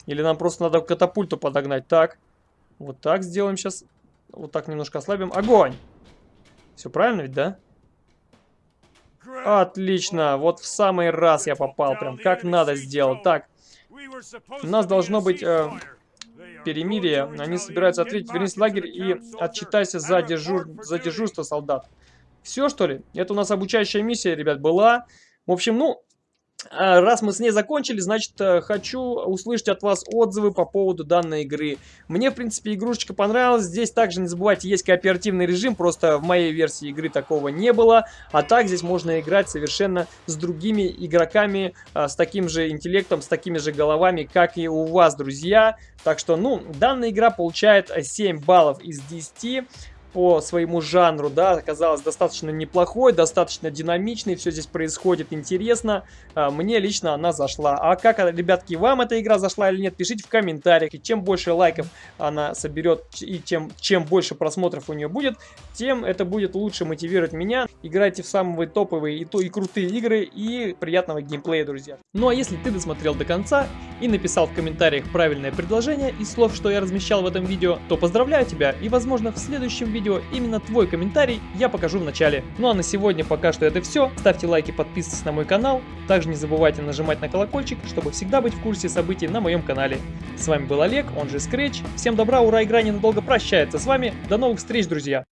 Или нам просто надо катапульту подогнать. Так, вот так сделаем сейчас. Вот так немножко ослабим. Огонь! Все правильно ведь, да? Отлично, вот в самый раз я попал, прям как надо сделал. Так, у нас должно быть э, перемирие. Они собираются ответить, вернись в лагерь и отчитайся за, дежур... за дежурство солдат. Все, что ли? Это у нас обучающая миссия, ребят, была. В общем, ну, а, раз мы с ней закончили, значит, э, хочу услышать от вас отзывы по поводу данной игры. Мне, в принципе, игрушечка понравилась. Здесь также, не забывайте, есть кооперативный режим, просто в моей версии игры такого не было. А так здесь можно играть совершенно с другими игроками, а, с таким же интеллектом, с такими же головами, как и у вас, друзья. Так что, ну, данная игра получает 7 баллов из 10 по своему жанру, да, оказалась достаточно неплохой, достаточно динамичной, все здесь происходит интересно. А, мне лично она зашла. А как, ребятки, вам эта игра зашла или нет, пишите в комментариях. И чем больше лайков она соберет, и чем, чем больше просмотров у нее будет, тем это будет лучше мотивировать меня. Играйте в самые топовые и, то, и крутые игры, и приятного геймплея, друзья. Ну а если ты досмотрел до конца и написал в комментариях правильное предложение из слов, что я размещал в этом видео, то поздравляю тебя, и возможно в следующем видео видео именно твой комментарий я покажу в начале. Ну а на сегодня пока что это все. Ставьте лайки, подписывайтесь на мой канал. Также не забывайте нажимать на колокольчик, чтобы всегда быть в курсе событий на моем канале. С вами был Олег, он же Scratch. Всем добра, ура, игра ненадолго прощается с вами. До новых встреч, друзья!